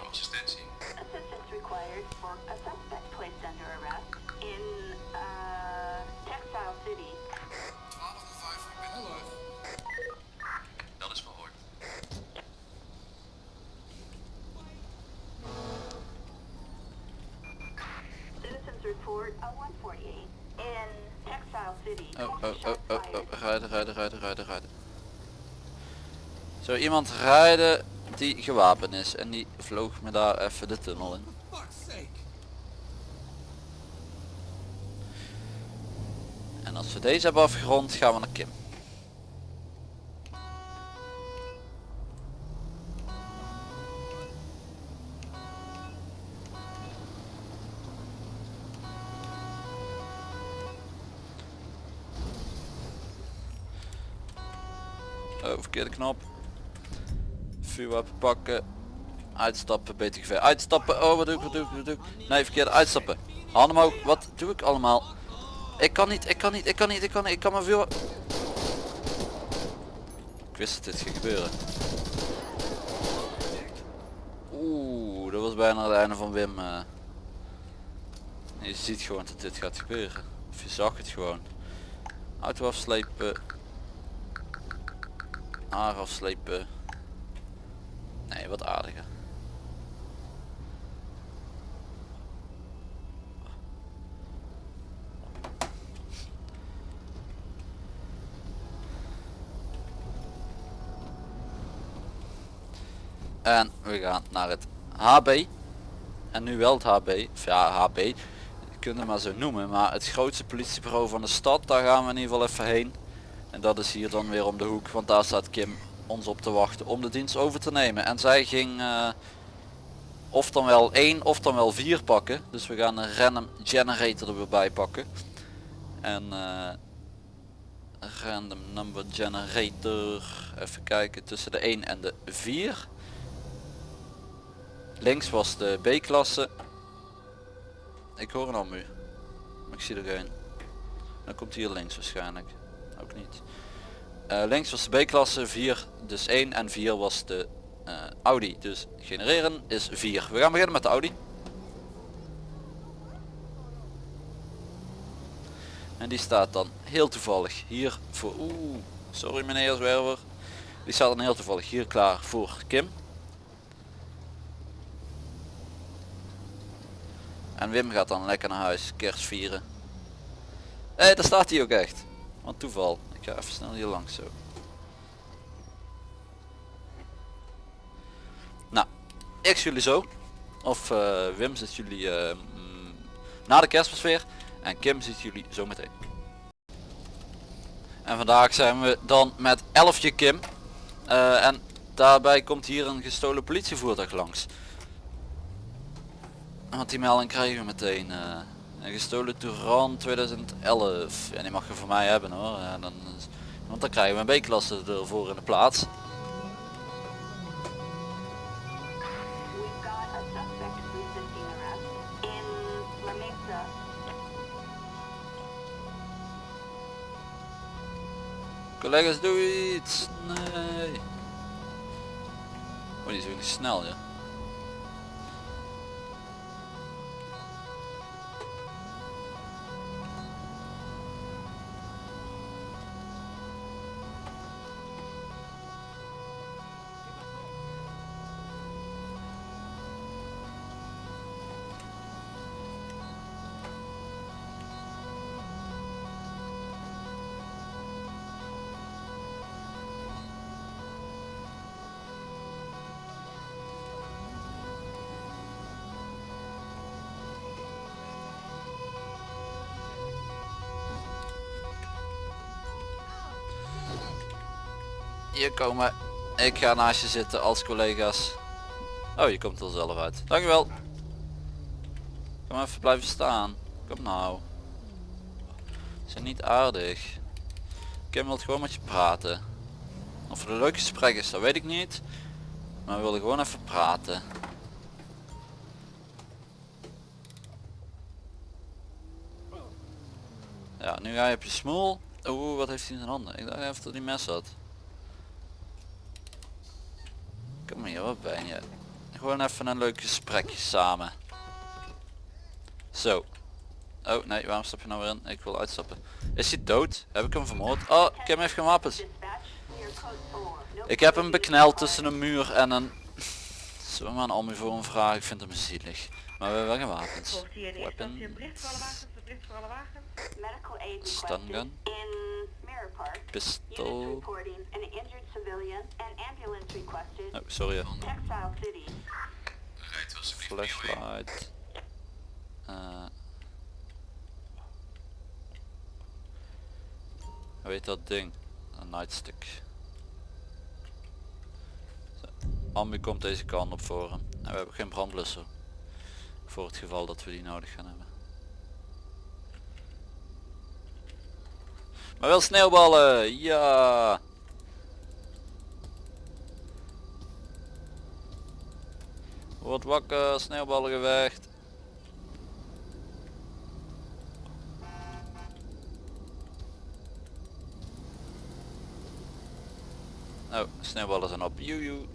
Oh, oh, oh, oh. Rijden, rijden, rijden, rijden, rijden. Zo iemand rijden die gewapend is en die vloog me daar even de tunnel in. En als we deze hebben afgerond gaan we naar Kim. Knop. Vuurwapen pakken. Uitstappen, geveer. Uitstappen. Oh, wat doe ik, wat doe ik, wat doe ik? Nee, verkeerde uitstappen. Handen omhoog. Wat doe ik allemaal? Ik kan niet, ik kan niet, ik kan niet, ik kan niet, ik kan maar veel... Ik wist dat dit ging gebeuren. Oeh, dat was bijna het einde van Wim. eh. Je ziet gewoon dat dit gaat gebeuren. Of je zag het gewoon. Auto afslepen. Haar afslepen. Nee, wat aardiger. En we gaan naar het HB. En nu wel het HB. Of ja, HB. Het maar zo noemen. Maar het grootste politiebureau van de stad. Daar gaan we in ieder geval even heen. En dat is hier dan weer om de hoek. Want daar staat Kim ons op te wachten om de dienst over te nemen. En zij ging eh, of dan wel één of dan wel vier pakken. Dus we gaan een random generator er weer bij pakken. En eh, random number generator. Even kijken tussen de 1 en de 4. Links was de B-klasse. Ik hoor een ambu. Maar ik zie er geen. Dan komt hier links waarschijnlijk. Ook niet. Eh, links was de B-klasse, 4 dus 1 en 4 was de eh, Audi. Dus genereren is 4. We gaan beginnen met de Audi. En die staat dan heel toevallig hier voor... Oeh, sorry meneer Zwerver. Die staat dan heel toevallig hier klaar voor Kim. En Wim gaat dan lekker naar huis, kerst vieren. Hé, daar staat hij ook echt. Want toeval. Ik ga even snel hier langs zo. Nou, ik zie jullie zo. Of eh, Wim ziet jullie mm, na de kerstmis weer. En Kim ziet jullie zo meteen. En vandaag zijn we dan met elfje Kim. Eh, en daarbij komt hier een gestolen politievoertuig langs. Want die melding krijgen we meteen. Een gestolen Touran 2011. En die mag je voor mij hebben hoor. Dan, want dan krijgen we een B-klasse ervoor in de plaats. Collega's doe iets. Nee. Oh die is ook snel ja. Hier komen. Ik ga naast je zitten als collega's. Oh, je komt er zelf uit. Dankjewel. Kom even blijven staan. Kom nou. Zijn niet aardig. Kim wil gewoon met je praten. Of het een leuk gesprek is, dat weet ik niet. Maar we willen gewoon even praten. Ja, nu ga je op je smoel. Oeh, wat heeft hij in zijn handen? Ik dacht even dat hij mes had. Wat ben je? Gewoon even een leuk gesprekje samen. Zo. Oh nee, waarom stap je nou weer in? Ik wil uitstappen. Is hij dood? Heb ik hem vermoord? Oh, Kim heeft geen wapens. Dispatch, clear code 4. No Ik heb hem bekneld tussen een muur en een... [laughs] Zullen we maar een ambu voor hem vragen? Ik vind hem zielig. Maar we hebben wel geen wapens. Volgt hier Pistool. reporting an injured civilian and ambulance requested. Oh, sorry. ja. Flashlight. Eh. hoe heet dat ding? Een nightstick. Zo. Ambu komt deze kant op voor hem. En we hebben geen brandblusser. Voor het geval dat we die nodig gaan hebben. Maar wel sneeuwballen! Ja! Word wakker, sneeuwballengevecht. Oh, sneeuwballen zijn op. Joejoe.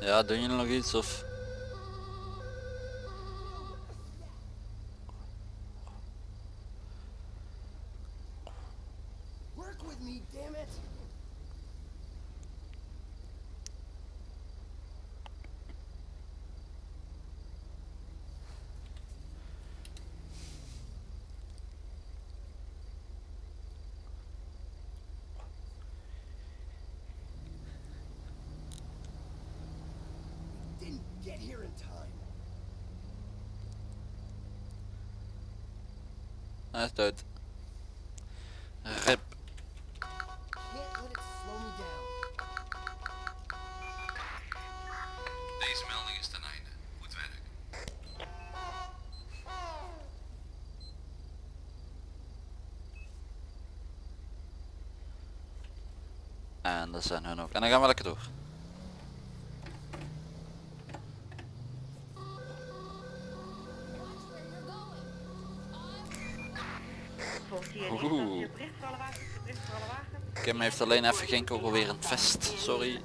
Ja, doen jullie nog iets of? Hij is dood. Rip. Deze melding is ten einde. Goed werk. En dat zijn hun ook. En dan gaan we lekker door. Heeft alleen even geen kogel weer het vest. Sorry.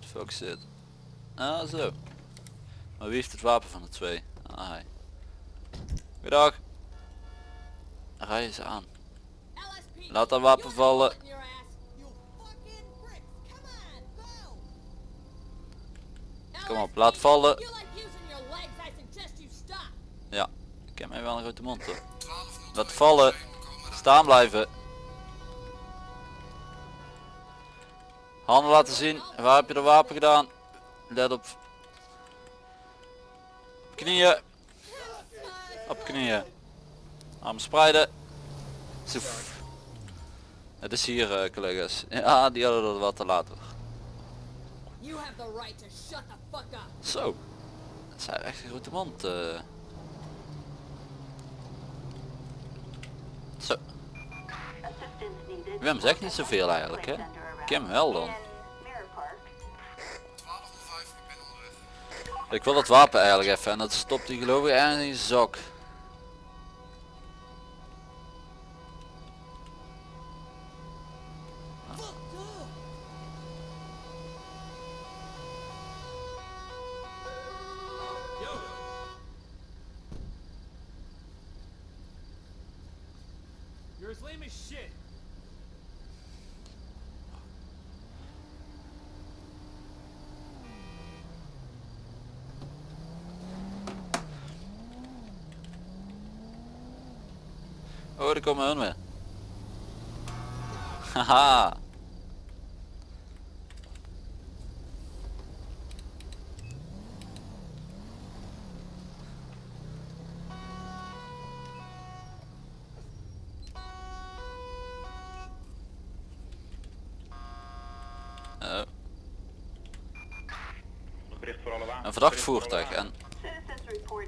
Fuck zit. Ah zo. Maar wie heeft het wapen van de twee? Ah. Goedendag. Rij ze aan. Laat dat wapen vallen. Op, laat vallen. Ja, ik heb mij wel een grote mond hoor. Laat vallen. Staan blijven. Handen laten zien. Waar heb je de wapen gedaan? Let op. Op knieën. Op knieën. Arm spreiden. Zoef. Het is hier eh, collega's. Ja, die hadden dat wat te laat hoor. You have the right to shut the fuck up. Zo. Dat zijn echt een grote mond. Zo. Wim zegt niet zoveel eigenlijk hè. Kim wel dan. In Mirror Park. 1205, ik ben onderweg. Ik wil dat wapen eigenlijk even en dat stopt hij geloof ik ergens in zijn zak. Oh, daar komen hun weer. [laughs] Haha. Oh, Bericht voor alle wagens. een verdacht voertuig en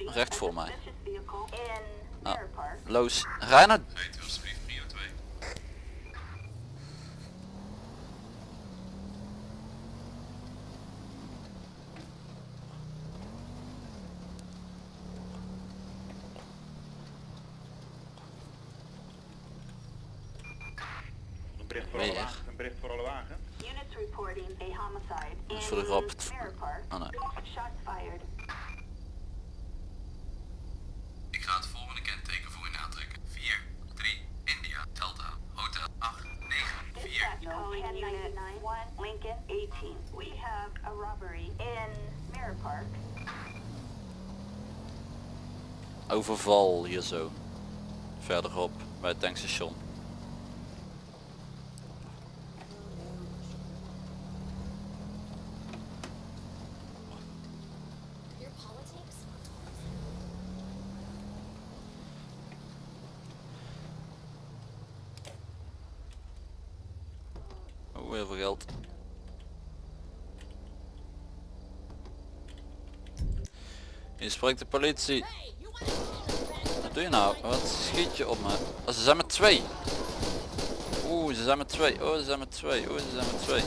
Recht voor mij. suspicious vehicle in Ah. Loos, rij naar... Rijdt u alsjeblieft prio 2. Een bericht voor alle Weer. wagens. Een bericht voor alle wagens. Units reporting a homicide Dat is in voor de grap. Mirror Park. Oh nee. Shots fired. Ik ga het volgende kenteken voor u aantrekken. 4, 3, India, Delta, Hotel 8, 9, 4. Dispatch calling unit 1 Lincoln 18. We have a robbery in Mirror Park. Overval zo. Verderop bij het tankstation. Oh, geld. Spreekt de politie. Doe je nou? Wat schiet je op me? Oh, ze zijn met twee. Oeh, ze zijn met twee. Oh, ze zijn met twee. Oeh, ze zijn met twee.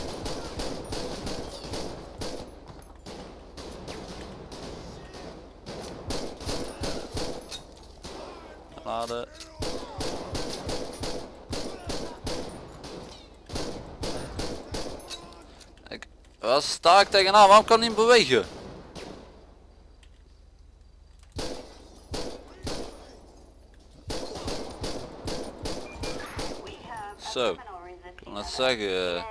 Laden. Waar sta ik tegenaan? Waarom kan hij niet bewegen? We have a Zo, resisting kan arrest zeggen. eh.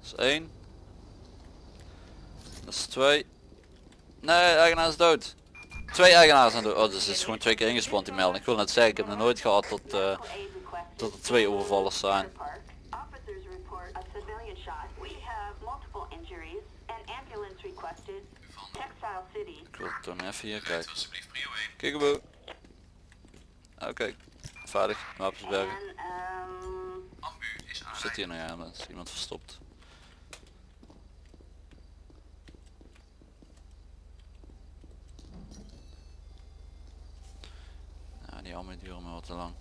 Dat is één. Dat is twee. Nee, eigenaar is dood. Twee eigenaars zijn dood. Oh, dus het is gewoon twee keer ingespand die melding. Ik wil net zeggen, ik heb nog nooit gehad tot, eh, aid requested tot er twee overvallers zijn. Ik wil het dan even hier kijken. Prio 1. Kikkeboe. Oké, veilig. Wapensbergen. En um, Ambu is Zit hier nog aan? Is iemand verstopt? Ja, die allemaal duren maar wat te lang.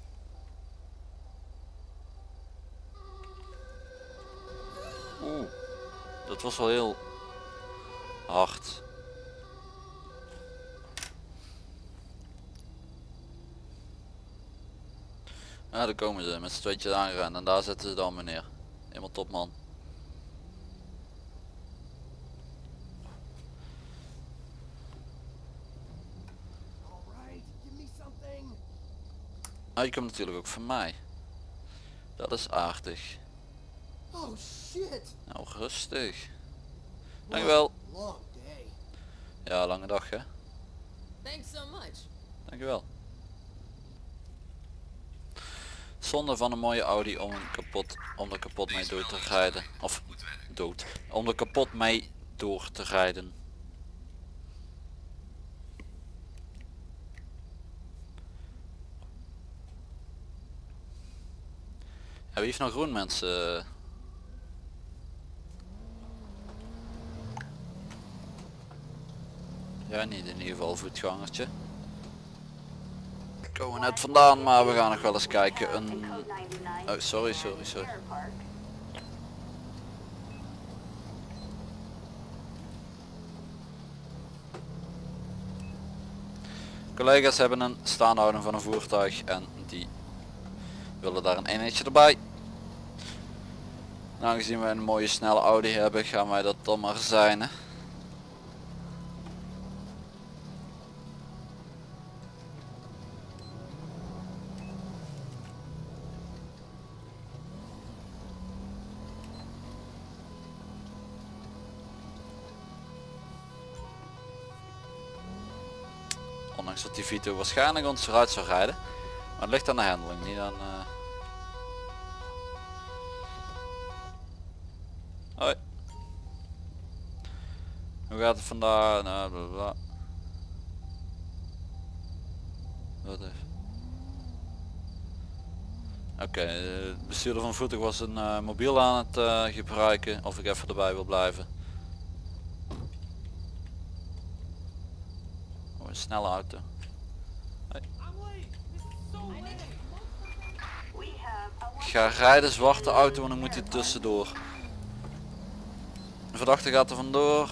Oeh, dat was wel heel hard. Ja, daar komen ze met z'n tweetjes aangerend en daar zetten ze dan meneer. Helemaal top man. All right, give me something. Nou, je komt natuurlijk ook van mij. Dat is aardig. Oh shit. Nou, rustig. Dankjewel. Ja, lange dag hè. Thanks so much. Dankjewel. Zonde van een mooie Audi om hem kapot, om er kapot mee door te rijden. Of dood. Om er kapot mee door te rijden. Wie heeft nou groen mensen? Ja, niet in ieder geval voetgangertje. Komen we net vandaan, maar we gaan nog wel eens kijken. Een... code 99. Oh, sorry, sorry, sorry. Collega's hebben een staanhouding van een voertuig en die willen daar een eenheidje erbij. Aangezien we een mooie snelle Audi hebben, gaan wij dat dan maar zijn. Hè? Dat die Vito waarschijnlijk ons eruit zou rijden. Maar het ligt aan de handling, niet aan... eh. Hoi. Hoe gaat het vandaag? Nou. Wat is? Oké, eh, de bestuurder van voertuig was een eh, mobiel aan het gebruiken. Of ik even erbij wil blijven. Oh, een snelle auto. Ik ga rijden zwarte auto en dan moet hij tussendoor. De verdachte gaat er vandoor.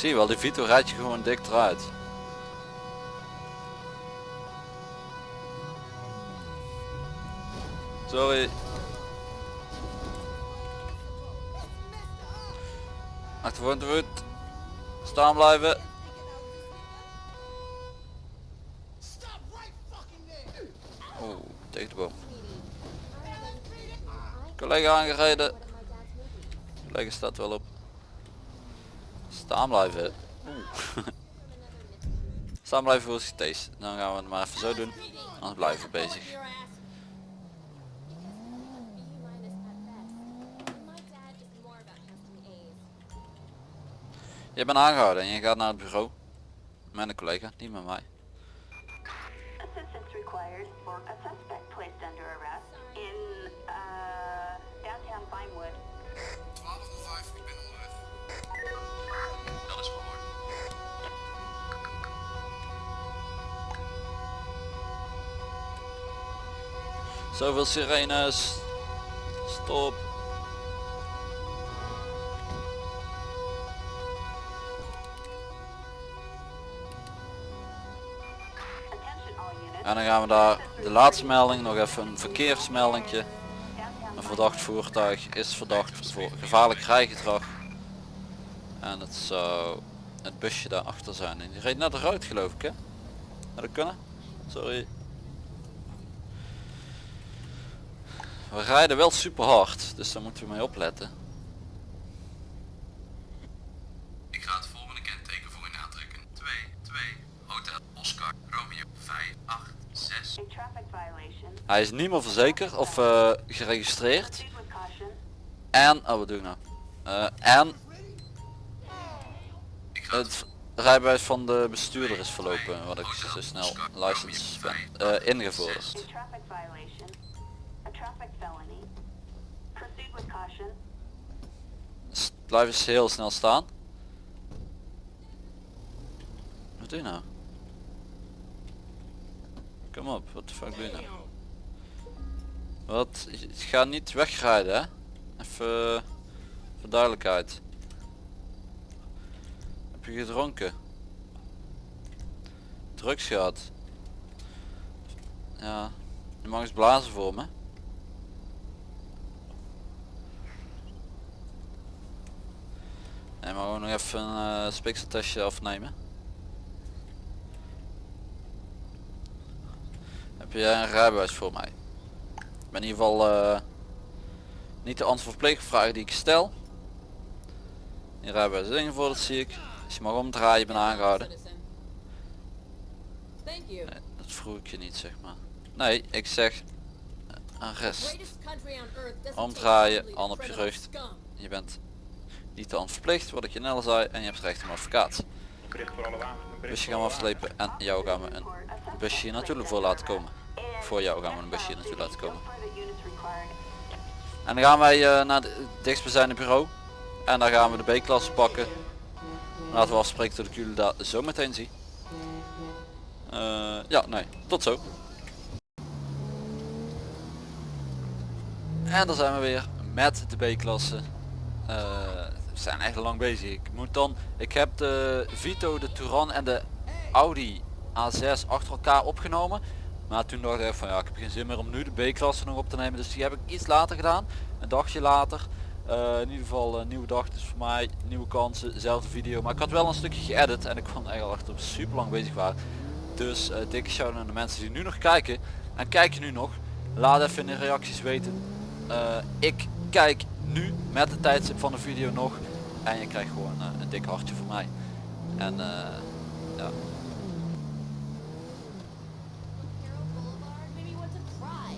Zie je wel, die Vito rijdt je gewoon dik eruit. Sorry. Achtervoor de voet. Staan blijven. Oeh, tegen de boom. Collega aangereden. Collega staat wel op. Staan blijven. Oeh. Staan blijven voor CT's. Dan gaan we het maar even zo doen. Anders blijven we bezig. Je bent aangehouden en je gaat naar het bureau. Met een collega, niet met mij. Zoveel sirenes. Stop. En dan gaan we daar de laatste melding, nog even een verkeersmeldingje. Een verdacht voertuig is verdacht voor gevaarlijk rijgedrag. En het zou het busje daarachter zijn. En die reed net eruit geloof ik hè? Had dat kunnen? Sorry. We rijden wel super hard, dus daar moeten we mee opletten. Ik ga het volgende kenteken voor u aantrekken. 2, 2, Hotel Oscar Romeo 5, 8, 6. A traffic violation. Hij is niet meer verzekerd of eh, geregistreerd. En, oh wat doe ik nou? Eh, en Ik ga het rijbewijs van de bestuurder is verlopen, wat ik zo snel license ben eh, ingevorderd. Blijf eens heel snel staan. Wat doe je nou? Kom op, wat de fuck doe je nou? Wat? Gaat niet wegrijden hè? Even voor duidelijkheid. Heb je gedronken? Drugs gehad? Ja, je mag eens blazen voor me. Nee, maar gewoon nog even een uh, spikseltestje afnemen. Heb jij een rijbewijs voor mij? Ik ben in ieder geval eh, niet de antwoord op vragen die ik stel. Je rijbewijs is ingevorderd zie ik. Als je mag omdraaien, je bent aangehouden. Nee, dat vroeg ik je niet zeg maar. Nee, ik zeg eh, arrest. Doesn't Omdraaien, hand op je rug. Je bent niet te verplicht, wat ik je net zei, en je hebt recht op een advocaat. Busje gaan we afslepen en jou gaan we een busje hier naartoe voor laten komen. Voor jou gaan we een busje hier naartoe laten komen. En dan gaan wij eh, naar het dichtstbijzijnde bureau. En dan gaan we de B-klasse pakken. Laten we afspreken dat ik jullie daar zo meteen zie. Eh, ja, nee, tot zo. En dan zijn we weer met de B-klasse. Eh, zijn echt lang bezig. Ik moet dan, ik heb de Vito, de Touran en de Audi A6 achter elkaar opgenomen. Maar toen dacht ik van ja, ik heb geen zin meer om nu de B-klasse nog op te nemen. Dus die heb ik iets later gedaan. Een dagje later. Eh, in ieder geval een nieuwe dag. Dus voor mij nieuwe kansen, dezelfde video. Maar ik had wel een stukje geëdit en ik er eigenlijk dat we super lang bezig waren. Dus eh, dikke shout aan de mensen die nu nog kijken. En kijk je nu nog. Laat even in de reacties weten. Eh, ik kijk nu met de tijdstip van de video nog. En je krijgt gewoon eh, een dik hartje van mij. En eh, ja. Hero Boulevard, maybe you want to try.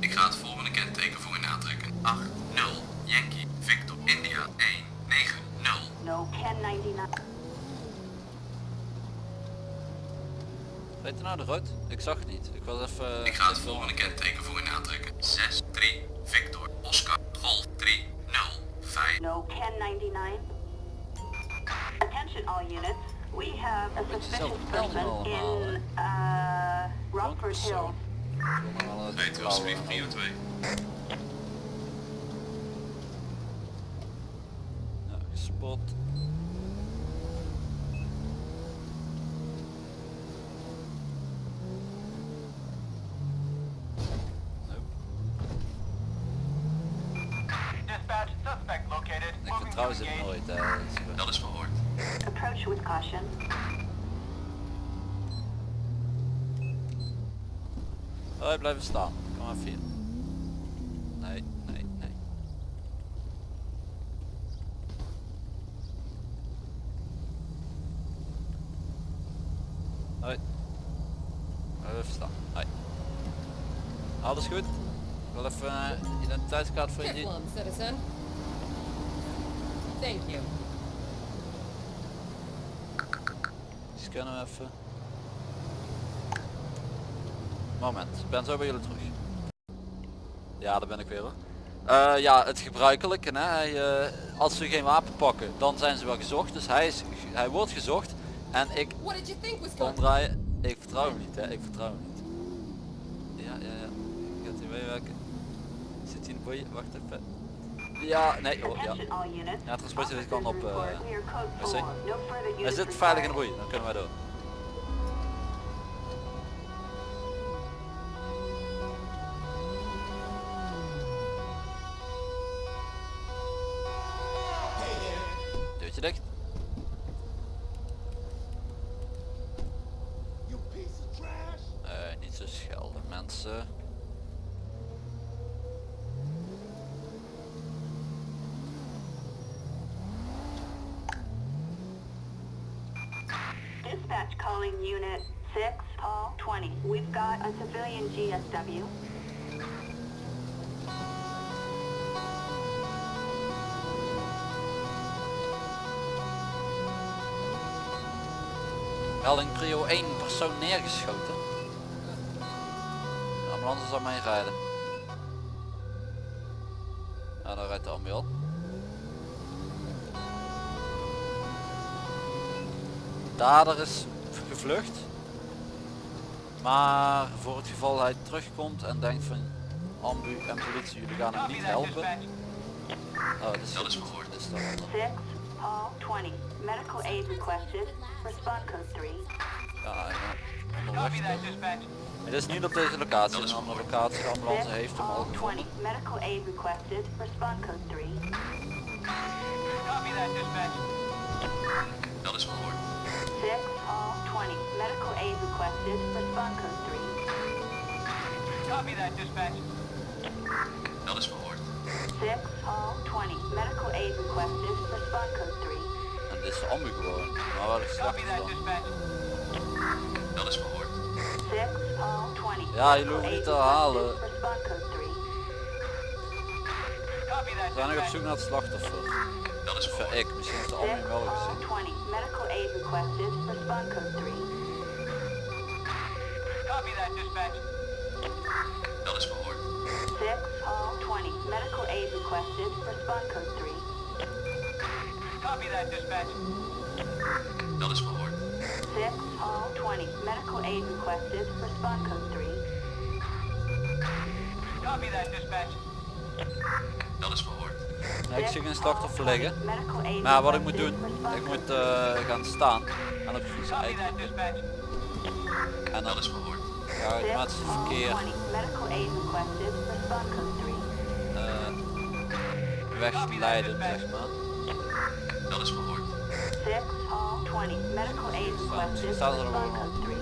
Ik ga het volgende kenteken voor u aantrekken. 8, 0, Yankee, Victor, India, 1, 9, 0. No 1099. Weet je nou eruit? Ik zag het niet. Ik was even... Ik ga het volgende kenteken voor u aantrekken. 6, 3, Victor, Oscar, Golf, 3, 0, 5. No 1099. Attention all units. We have a Beetje suspicious zelfde melding person allemaal, in uh, Rockford Hill. persoon. Weet u alsjeblieft prio 2. Ja, gespot. Dispatch, suspect vertrouw ze nooit. Hè. Dat is, eh, Dat is verhoord. Approach with caution. Oh, blijven staan. Kom even hier. Nee, nee, nee. Hoi. Blijf even staan. Hoi. Alles goed? Ik wil even een identiteitskaart voor je. Thank you. We even. Moment, ik ben zo bij jullie terug. Ja, daar ben ik weer hoor. Eh, ja, het gebruikelijke. Hè? Hij, eh, als ze geen wapen pakken, dan zijn ze wel gezocht. Dus hij, is, hij wordt gezocht. En ik omdraaien. Ik vertrouw hem niet, hè. Ik vertrouw hem niet. Ja, ja, ja. Gaat hij meewerken? Zit hij in de boeien? Wacht even. Ja, nee, oh, ja. Ja, transporten dit kan op... Report, we are code wc. 4. No further hij zit veilig in de boei, dan kunnen wij door. Persoon neergeschoten. De ambulance zal mee rijden. Ja, daar rijdt de ambulance. Dader is gevlucht. Maar voor het geval hij terugkomt en denkt van ambu en politie jullie gaan hem niet helpen. Oh, dat is, Dat is dat. 6, Paul 20. Medical aid requested. Respond code 3. Ja, ja. onderweg. Het is niet op deze locatie, een andere locatie. De ambulance 6, heeft hem al Paul gevonden. 20. Medical aid requested. Respond code 3. Dat is verhoord. 6, Paul 20. Medical aid requested. Respond code 3. Dat is verhoord. 6, Paul 20. Medical aid requested. Respond code 3. En dit is de ambu gewoon. Maar wel is dan. Dat is verhoord. 6, Paul 20. Ja, jullie hoeven niet te 3. We zijn nog op zoek naar het slachtoffer. Dat is verhoord. ik, misschien heeft de 6, ambu hem wel gezien. 20. Medical aid requested. Respond code 3. Dat is verhoord. 6, Paul 20. Medical aid requested. Respond code 3. Dat is verhoord. 6, Paul 20. Medical aid requested. Respond code 3. Dat is verhoord. Ja, ik zie geen slachtoffer liggen. Maar wat ik moet doen, ik moet eh, gaan staan en op fietsen eten. En dan Dat is verhoord. 6, Paul verkeer 20. Medical aid requested. Respond code 3. eh, wegleiden, zeg maar. Dat is verhoord. 6, Paul 20. Medical aid requested. staat er Respond wel. code 3.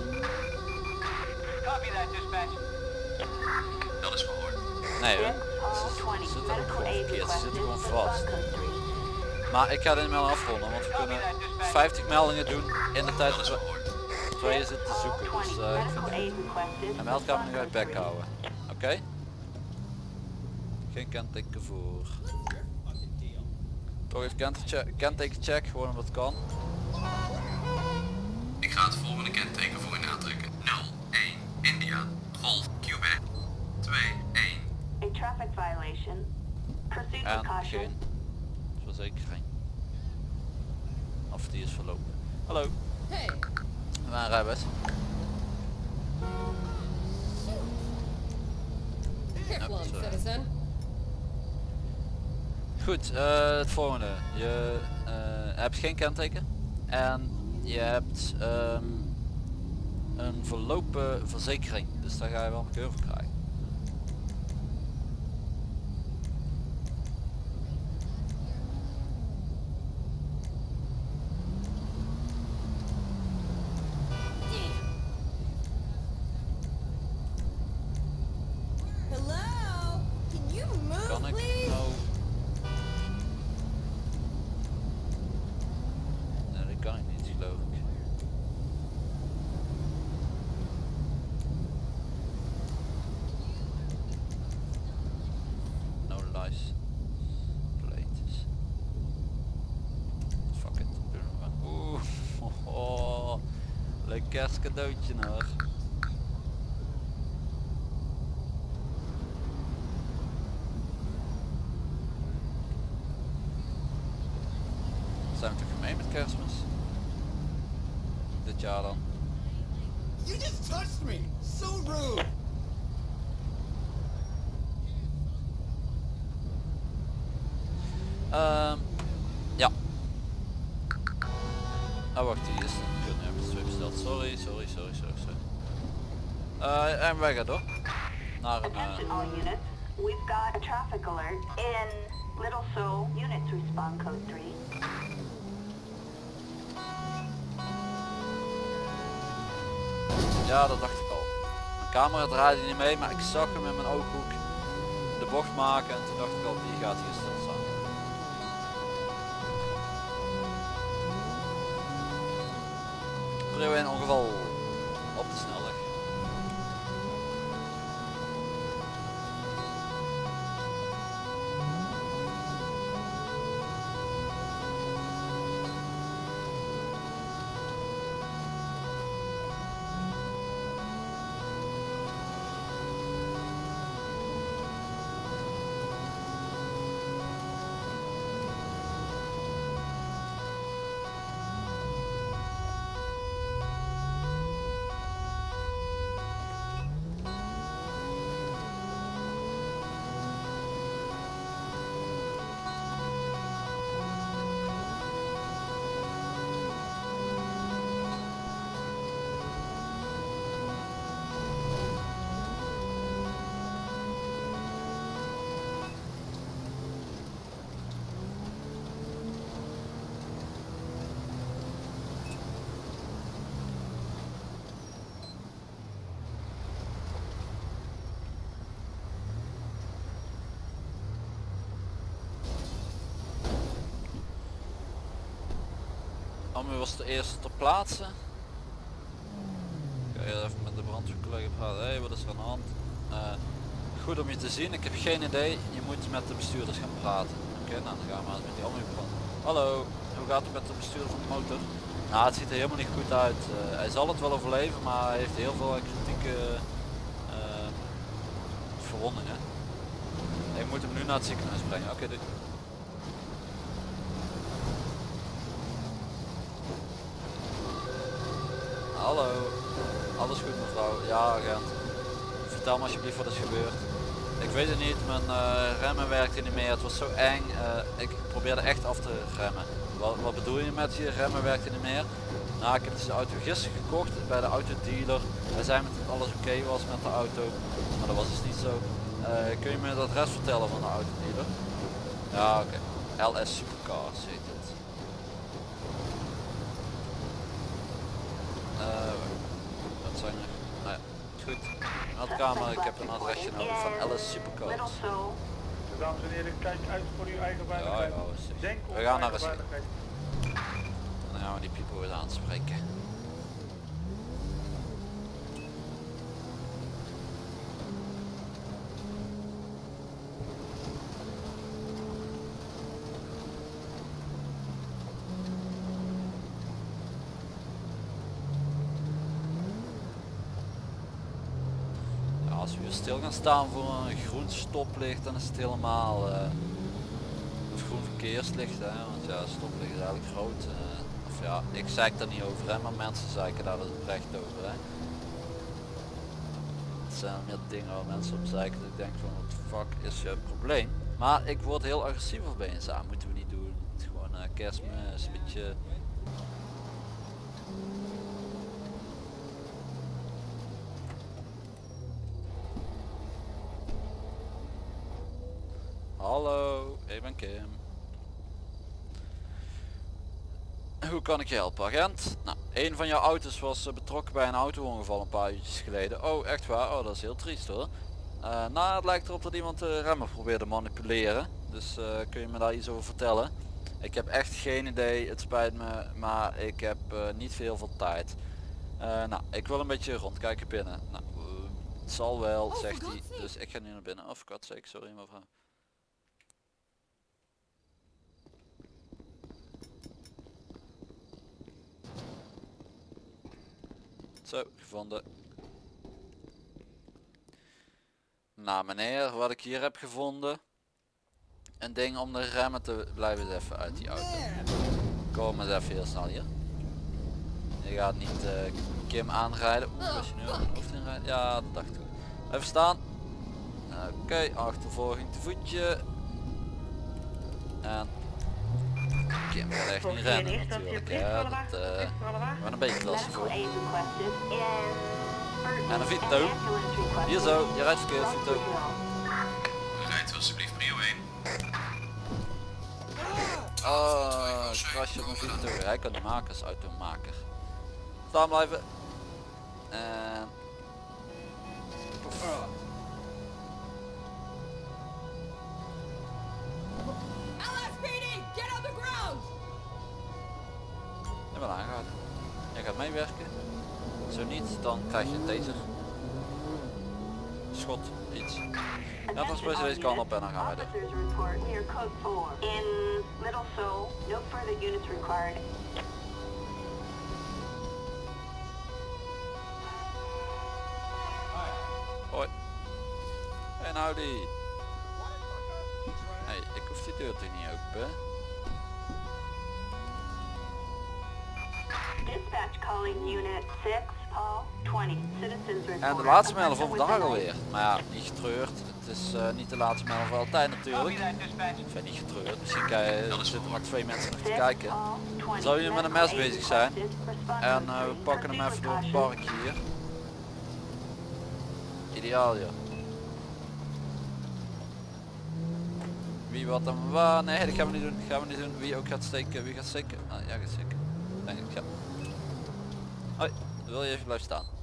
Dat is verhoord. Nee 6, hoor, ze 20. zitten ook Medical gewoon aid verkeerd, ze zitten gewoon vast. code 3. Maar ik ga dit mail afronden, want we kunnen 50 meldingen doen in de tijd Dat we tweeën zitten te zoeken. Dus eh, ik vind een meldkamer nu uit bek houden. Oké? Geen kenteken voor. Toch even kenteken- check, gewoon omdat het kan. Ik ga het volgende kenteken voor u aantrekken. 01 India Golf Quebec 21 A traffic violation. Proceed with caution. geen verzekering. Of die is verlopen. Hallo, Hey, mijn rijbewijs. careful, citizen. Goed, eh, het volgende. Je eh, hebt geen kenteken en je hebt ehm, een verlopen verzekering. Dus daar ga je wel een keur voor krijgen. Hello? Can you move, Kan ik please? nou... Nee, dat kan ik niet geloof ik. No lies. Plates. Fuck it. Doe nog maar. Oeh. Oh, leuk kerstcadeautje Naar een... eh, Attention all units. We've got a traffic alert in Little Seoul. Units respond code 3. Ja, dat dacht ik al. Mijn camera draaide niet mee, maar ik zag hem in mijn ooghoek de bocht maken en toen dacht ik al, die gaat hier Ammu was de eerste ter plaatse. Ik ga hier even met de brandweercollega praten. Hé, wat is er aan de hand? Eh, goed om je te zien. Ik heb geen idee. Je moet met de bestuurders gaan praten. Oké, nou dan gaan we maar met die Ammu praten. Hallo, hoe gaat het met de bestuurder van de motor? Nou, het ziet er helemaal niet goed uit. Eh, hij zal het wel overleven, maar hij heeft heel veel kritieke eh, verwondingen. Ik moet hem nu naar het ziekenhuis brengen. Oké, dit. Hallo, alles goed mevrouw? Ja agent. Vertel me alsjeblieft wat is gebeurd. Ik weet het niet, mijn eh, remmen werkte niet meer, het was zo eng. Eh, ik probeerde echt af te remmen. Wat, wat bedoel je met je remmen werkte niet meer? Nou, ik heb deze auto gisteren gekocht bij de autodealer. Hij zei me dat alles oké was met de auto, maar dat was dus niet zo. Eh, kun je me het adres vertellen van de autodealer? Ja, oké. LS Supercars heet het. Eh, wat zijn er? Nou ja, goed. Meldkamer, ik heb een adresje nodig van Supercars. Seoul. Dames en heren, kijk uit voor uw eigen Ja, veiligheid. ja, op We gaan naar een. Dan gaan we die people weer aanspreken. Stil gaan staan voor een groen stoplicht, dan is het helemaal eh, of groen verkeerslicht, hè? want ja, stoplicht is eigenlijk groot. eh, of ja, ik zeik daar niet over, hè? maar mensen zeiken daar dus recht over. Hè? Het zijn meer dingen waar mensen op zeiken dat ik denk van wat fuck is je probleem. Maar ik word heel agressief opeens, ah, moeten we niet doen. Het is gewoon eh, kerstmis, een beetje... kan ik je helpen agent? Nou, een van jouw auto's was eh, betrokken bij een auto-ongeval een paar uurtjes geleden. Oh, echt waar? Oh, dat is heel triest hoor. Eh, nou, het lijkt erop dat iemand de remmen probeerde manipuleren. Dus eh, kun je me daar iets over vertellen? Ik heb echt geen idee, het spijt me, maar ik heb eh, niet veel van tijd. Eh, nou, ik wil een beetje rondkijken binnen. Nou, eh, het zal wel, Oh, zegt hij. Dus ik ga nu naar binnen. Of god sake, sorry mevrouw. Zo, gevonden. Nou meneer, wat ik hier heb gevonden. Een ding om de remmen te blijven even uit die auto. Kom eens even heel snel hier. Je gaat niet eh, Kim aanrijden. Oeh, was je nu hoofd inrijden? Ja, dat dacht ik. Even staan. Oké, achtervolging te voetje. En Kim gaat echt niet rennen natuurlijk. Ja, dat maar een beetje lastig voor. En een Vito. Hier zo, je rijdt verkeerd Vito. Rijdt alsjeblieft prio 1. Oh, krasje op mijn Vito. Hij kan die maken als automaker. Staan blijven. En... gaat meewerken. Zo niet, dan krijg je een taser. Schot, iets. Ja, dan spelen deze kant op en dan gaan wij door. Officers report near code 4 in Little Seoul. No further units required. Hoi. En howdy. Hey, ik hoef die deur toch niet open. En de laatste mijl van vandaag alweer. Maar ja, niet getreurd. Het is eh, niet de laatste mijl van altijd natuurlijk. Ik ben niet getreurd. Misschien je, er zitten maar twee mensen nog te kijken. Paul 20. Zou je met een mes bezig zijn? En eh, we pakken hem even door het park hier. Ideaal ja. Wie wat en waar? Nee, dat gaan we niet doen. Gaan we niet doen. Wie ook gaat steken. Wie gaat steken? Ah, ja, gaat steken. Denk ik, ja. Hoi, wil je even blijven staan?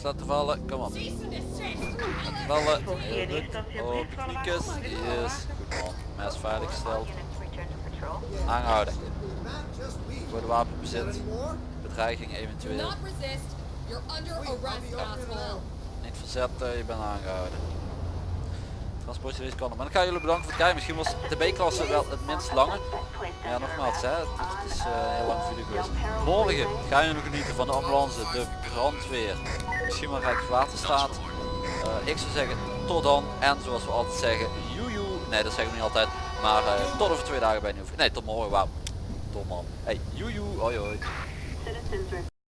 Mes laten vallen, kom op. Desist! Vallen. Op alle Yes. Goed man. Mes veilig gesteld. we. Voor de wapenbezit. Bedreiging eventueel. Niet verzetten, je bent aangehouden. Transportje deze kant. Maar dan ga ik jullie bedanken voor het kijken. Misschien was de B-klasse wel het minst lange. Ja, nogmaals, hè, het, is eh, een heel lang video geweest. Morgen gaan jullie genieten van de ambulance, de brandweer, misschien wel Rijkswaterstaat. Eh ik zou zeggen, tot dan. En zoals we altijd zeggen, joejoe. Nee, dat zeggen we niet altijd. Maar eh, tot over twee dagen bij nieuw. Nee, tot morgen, wauw. Tot man. Hey, joejoe. Hoi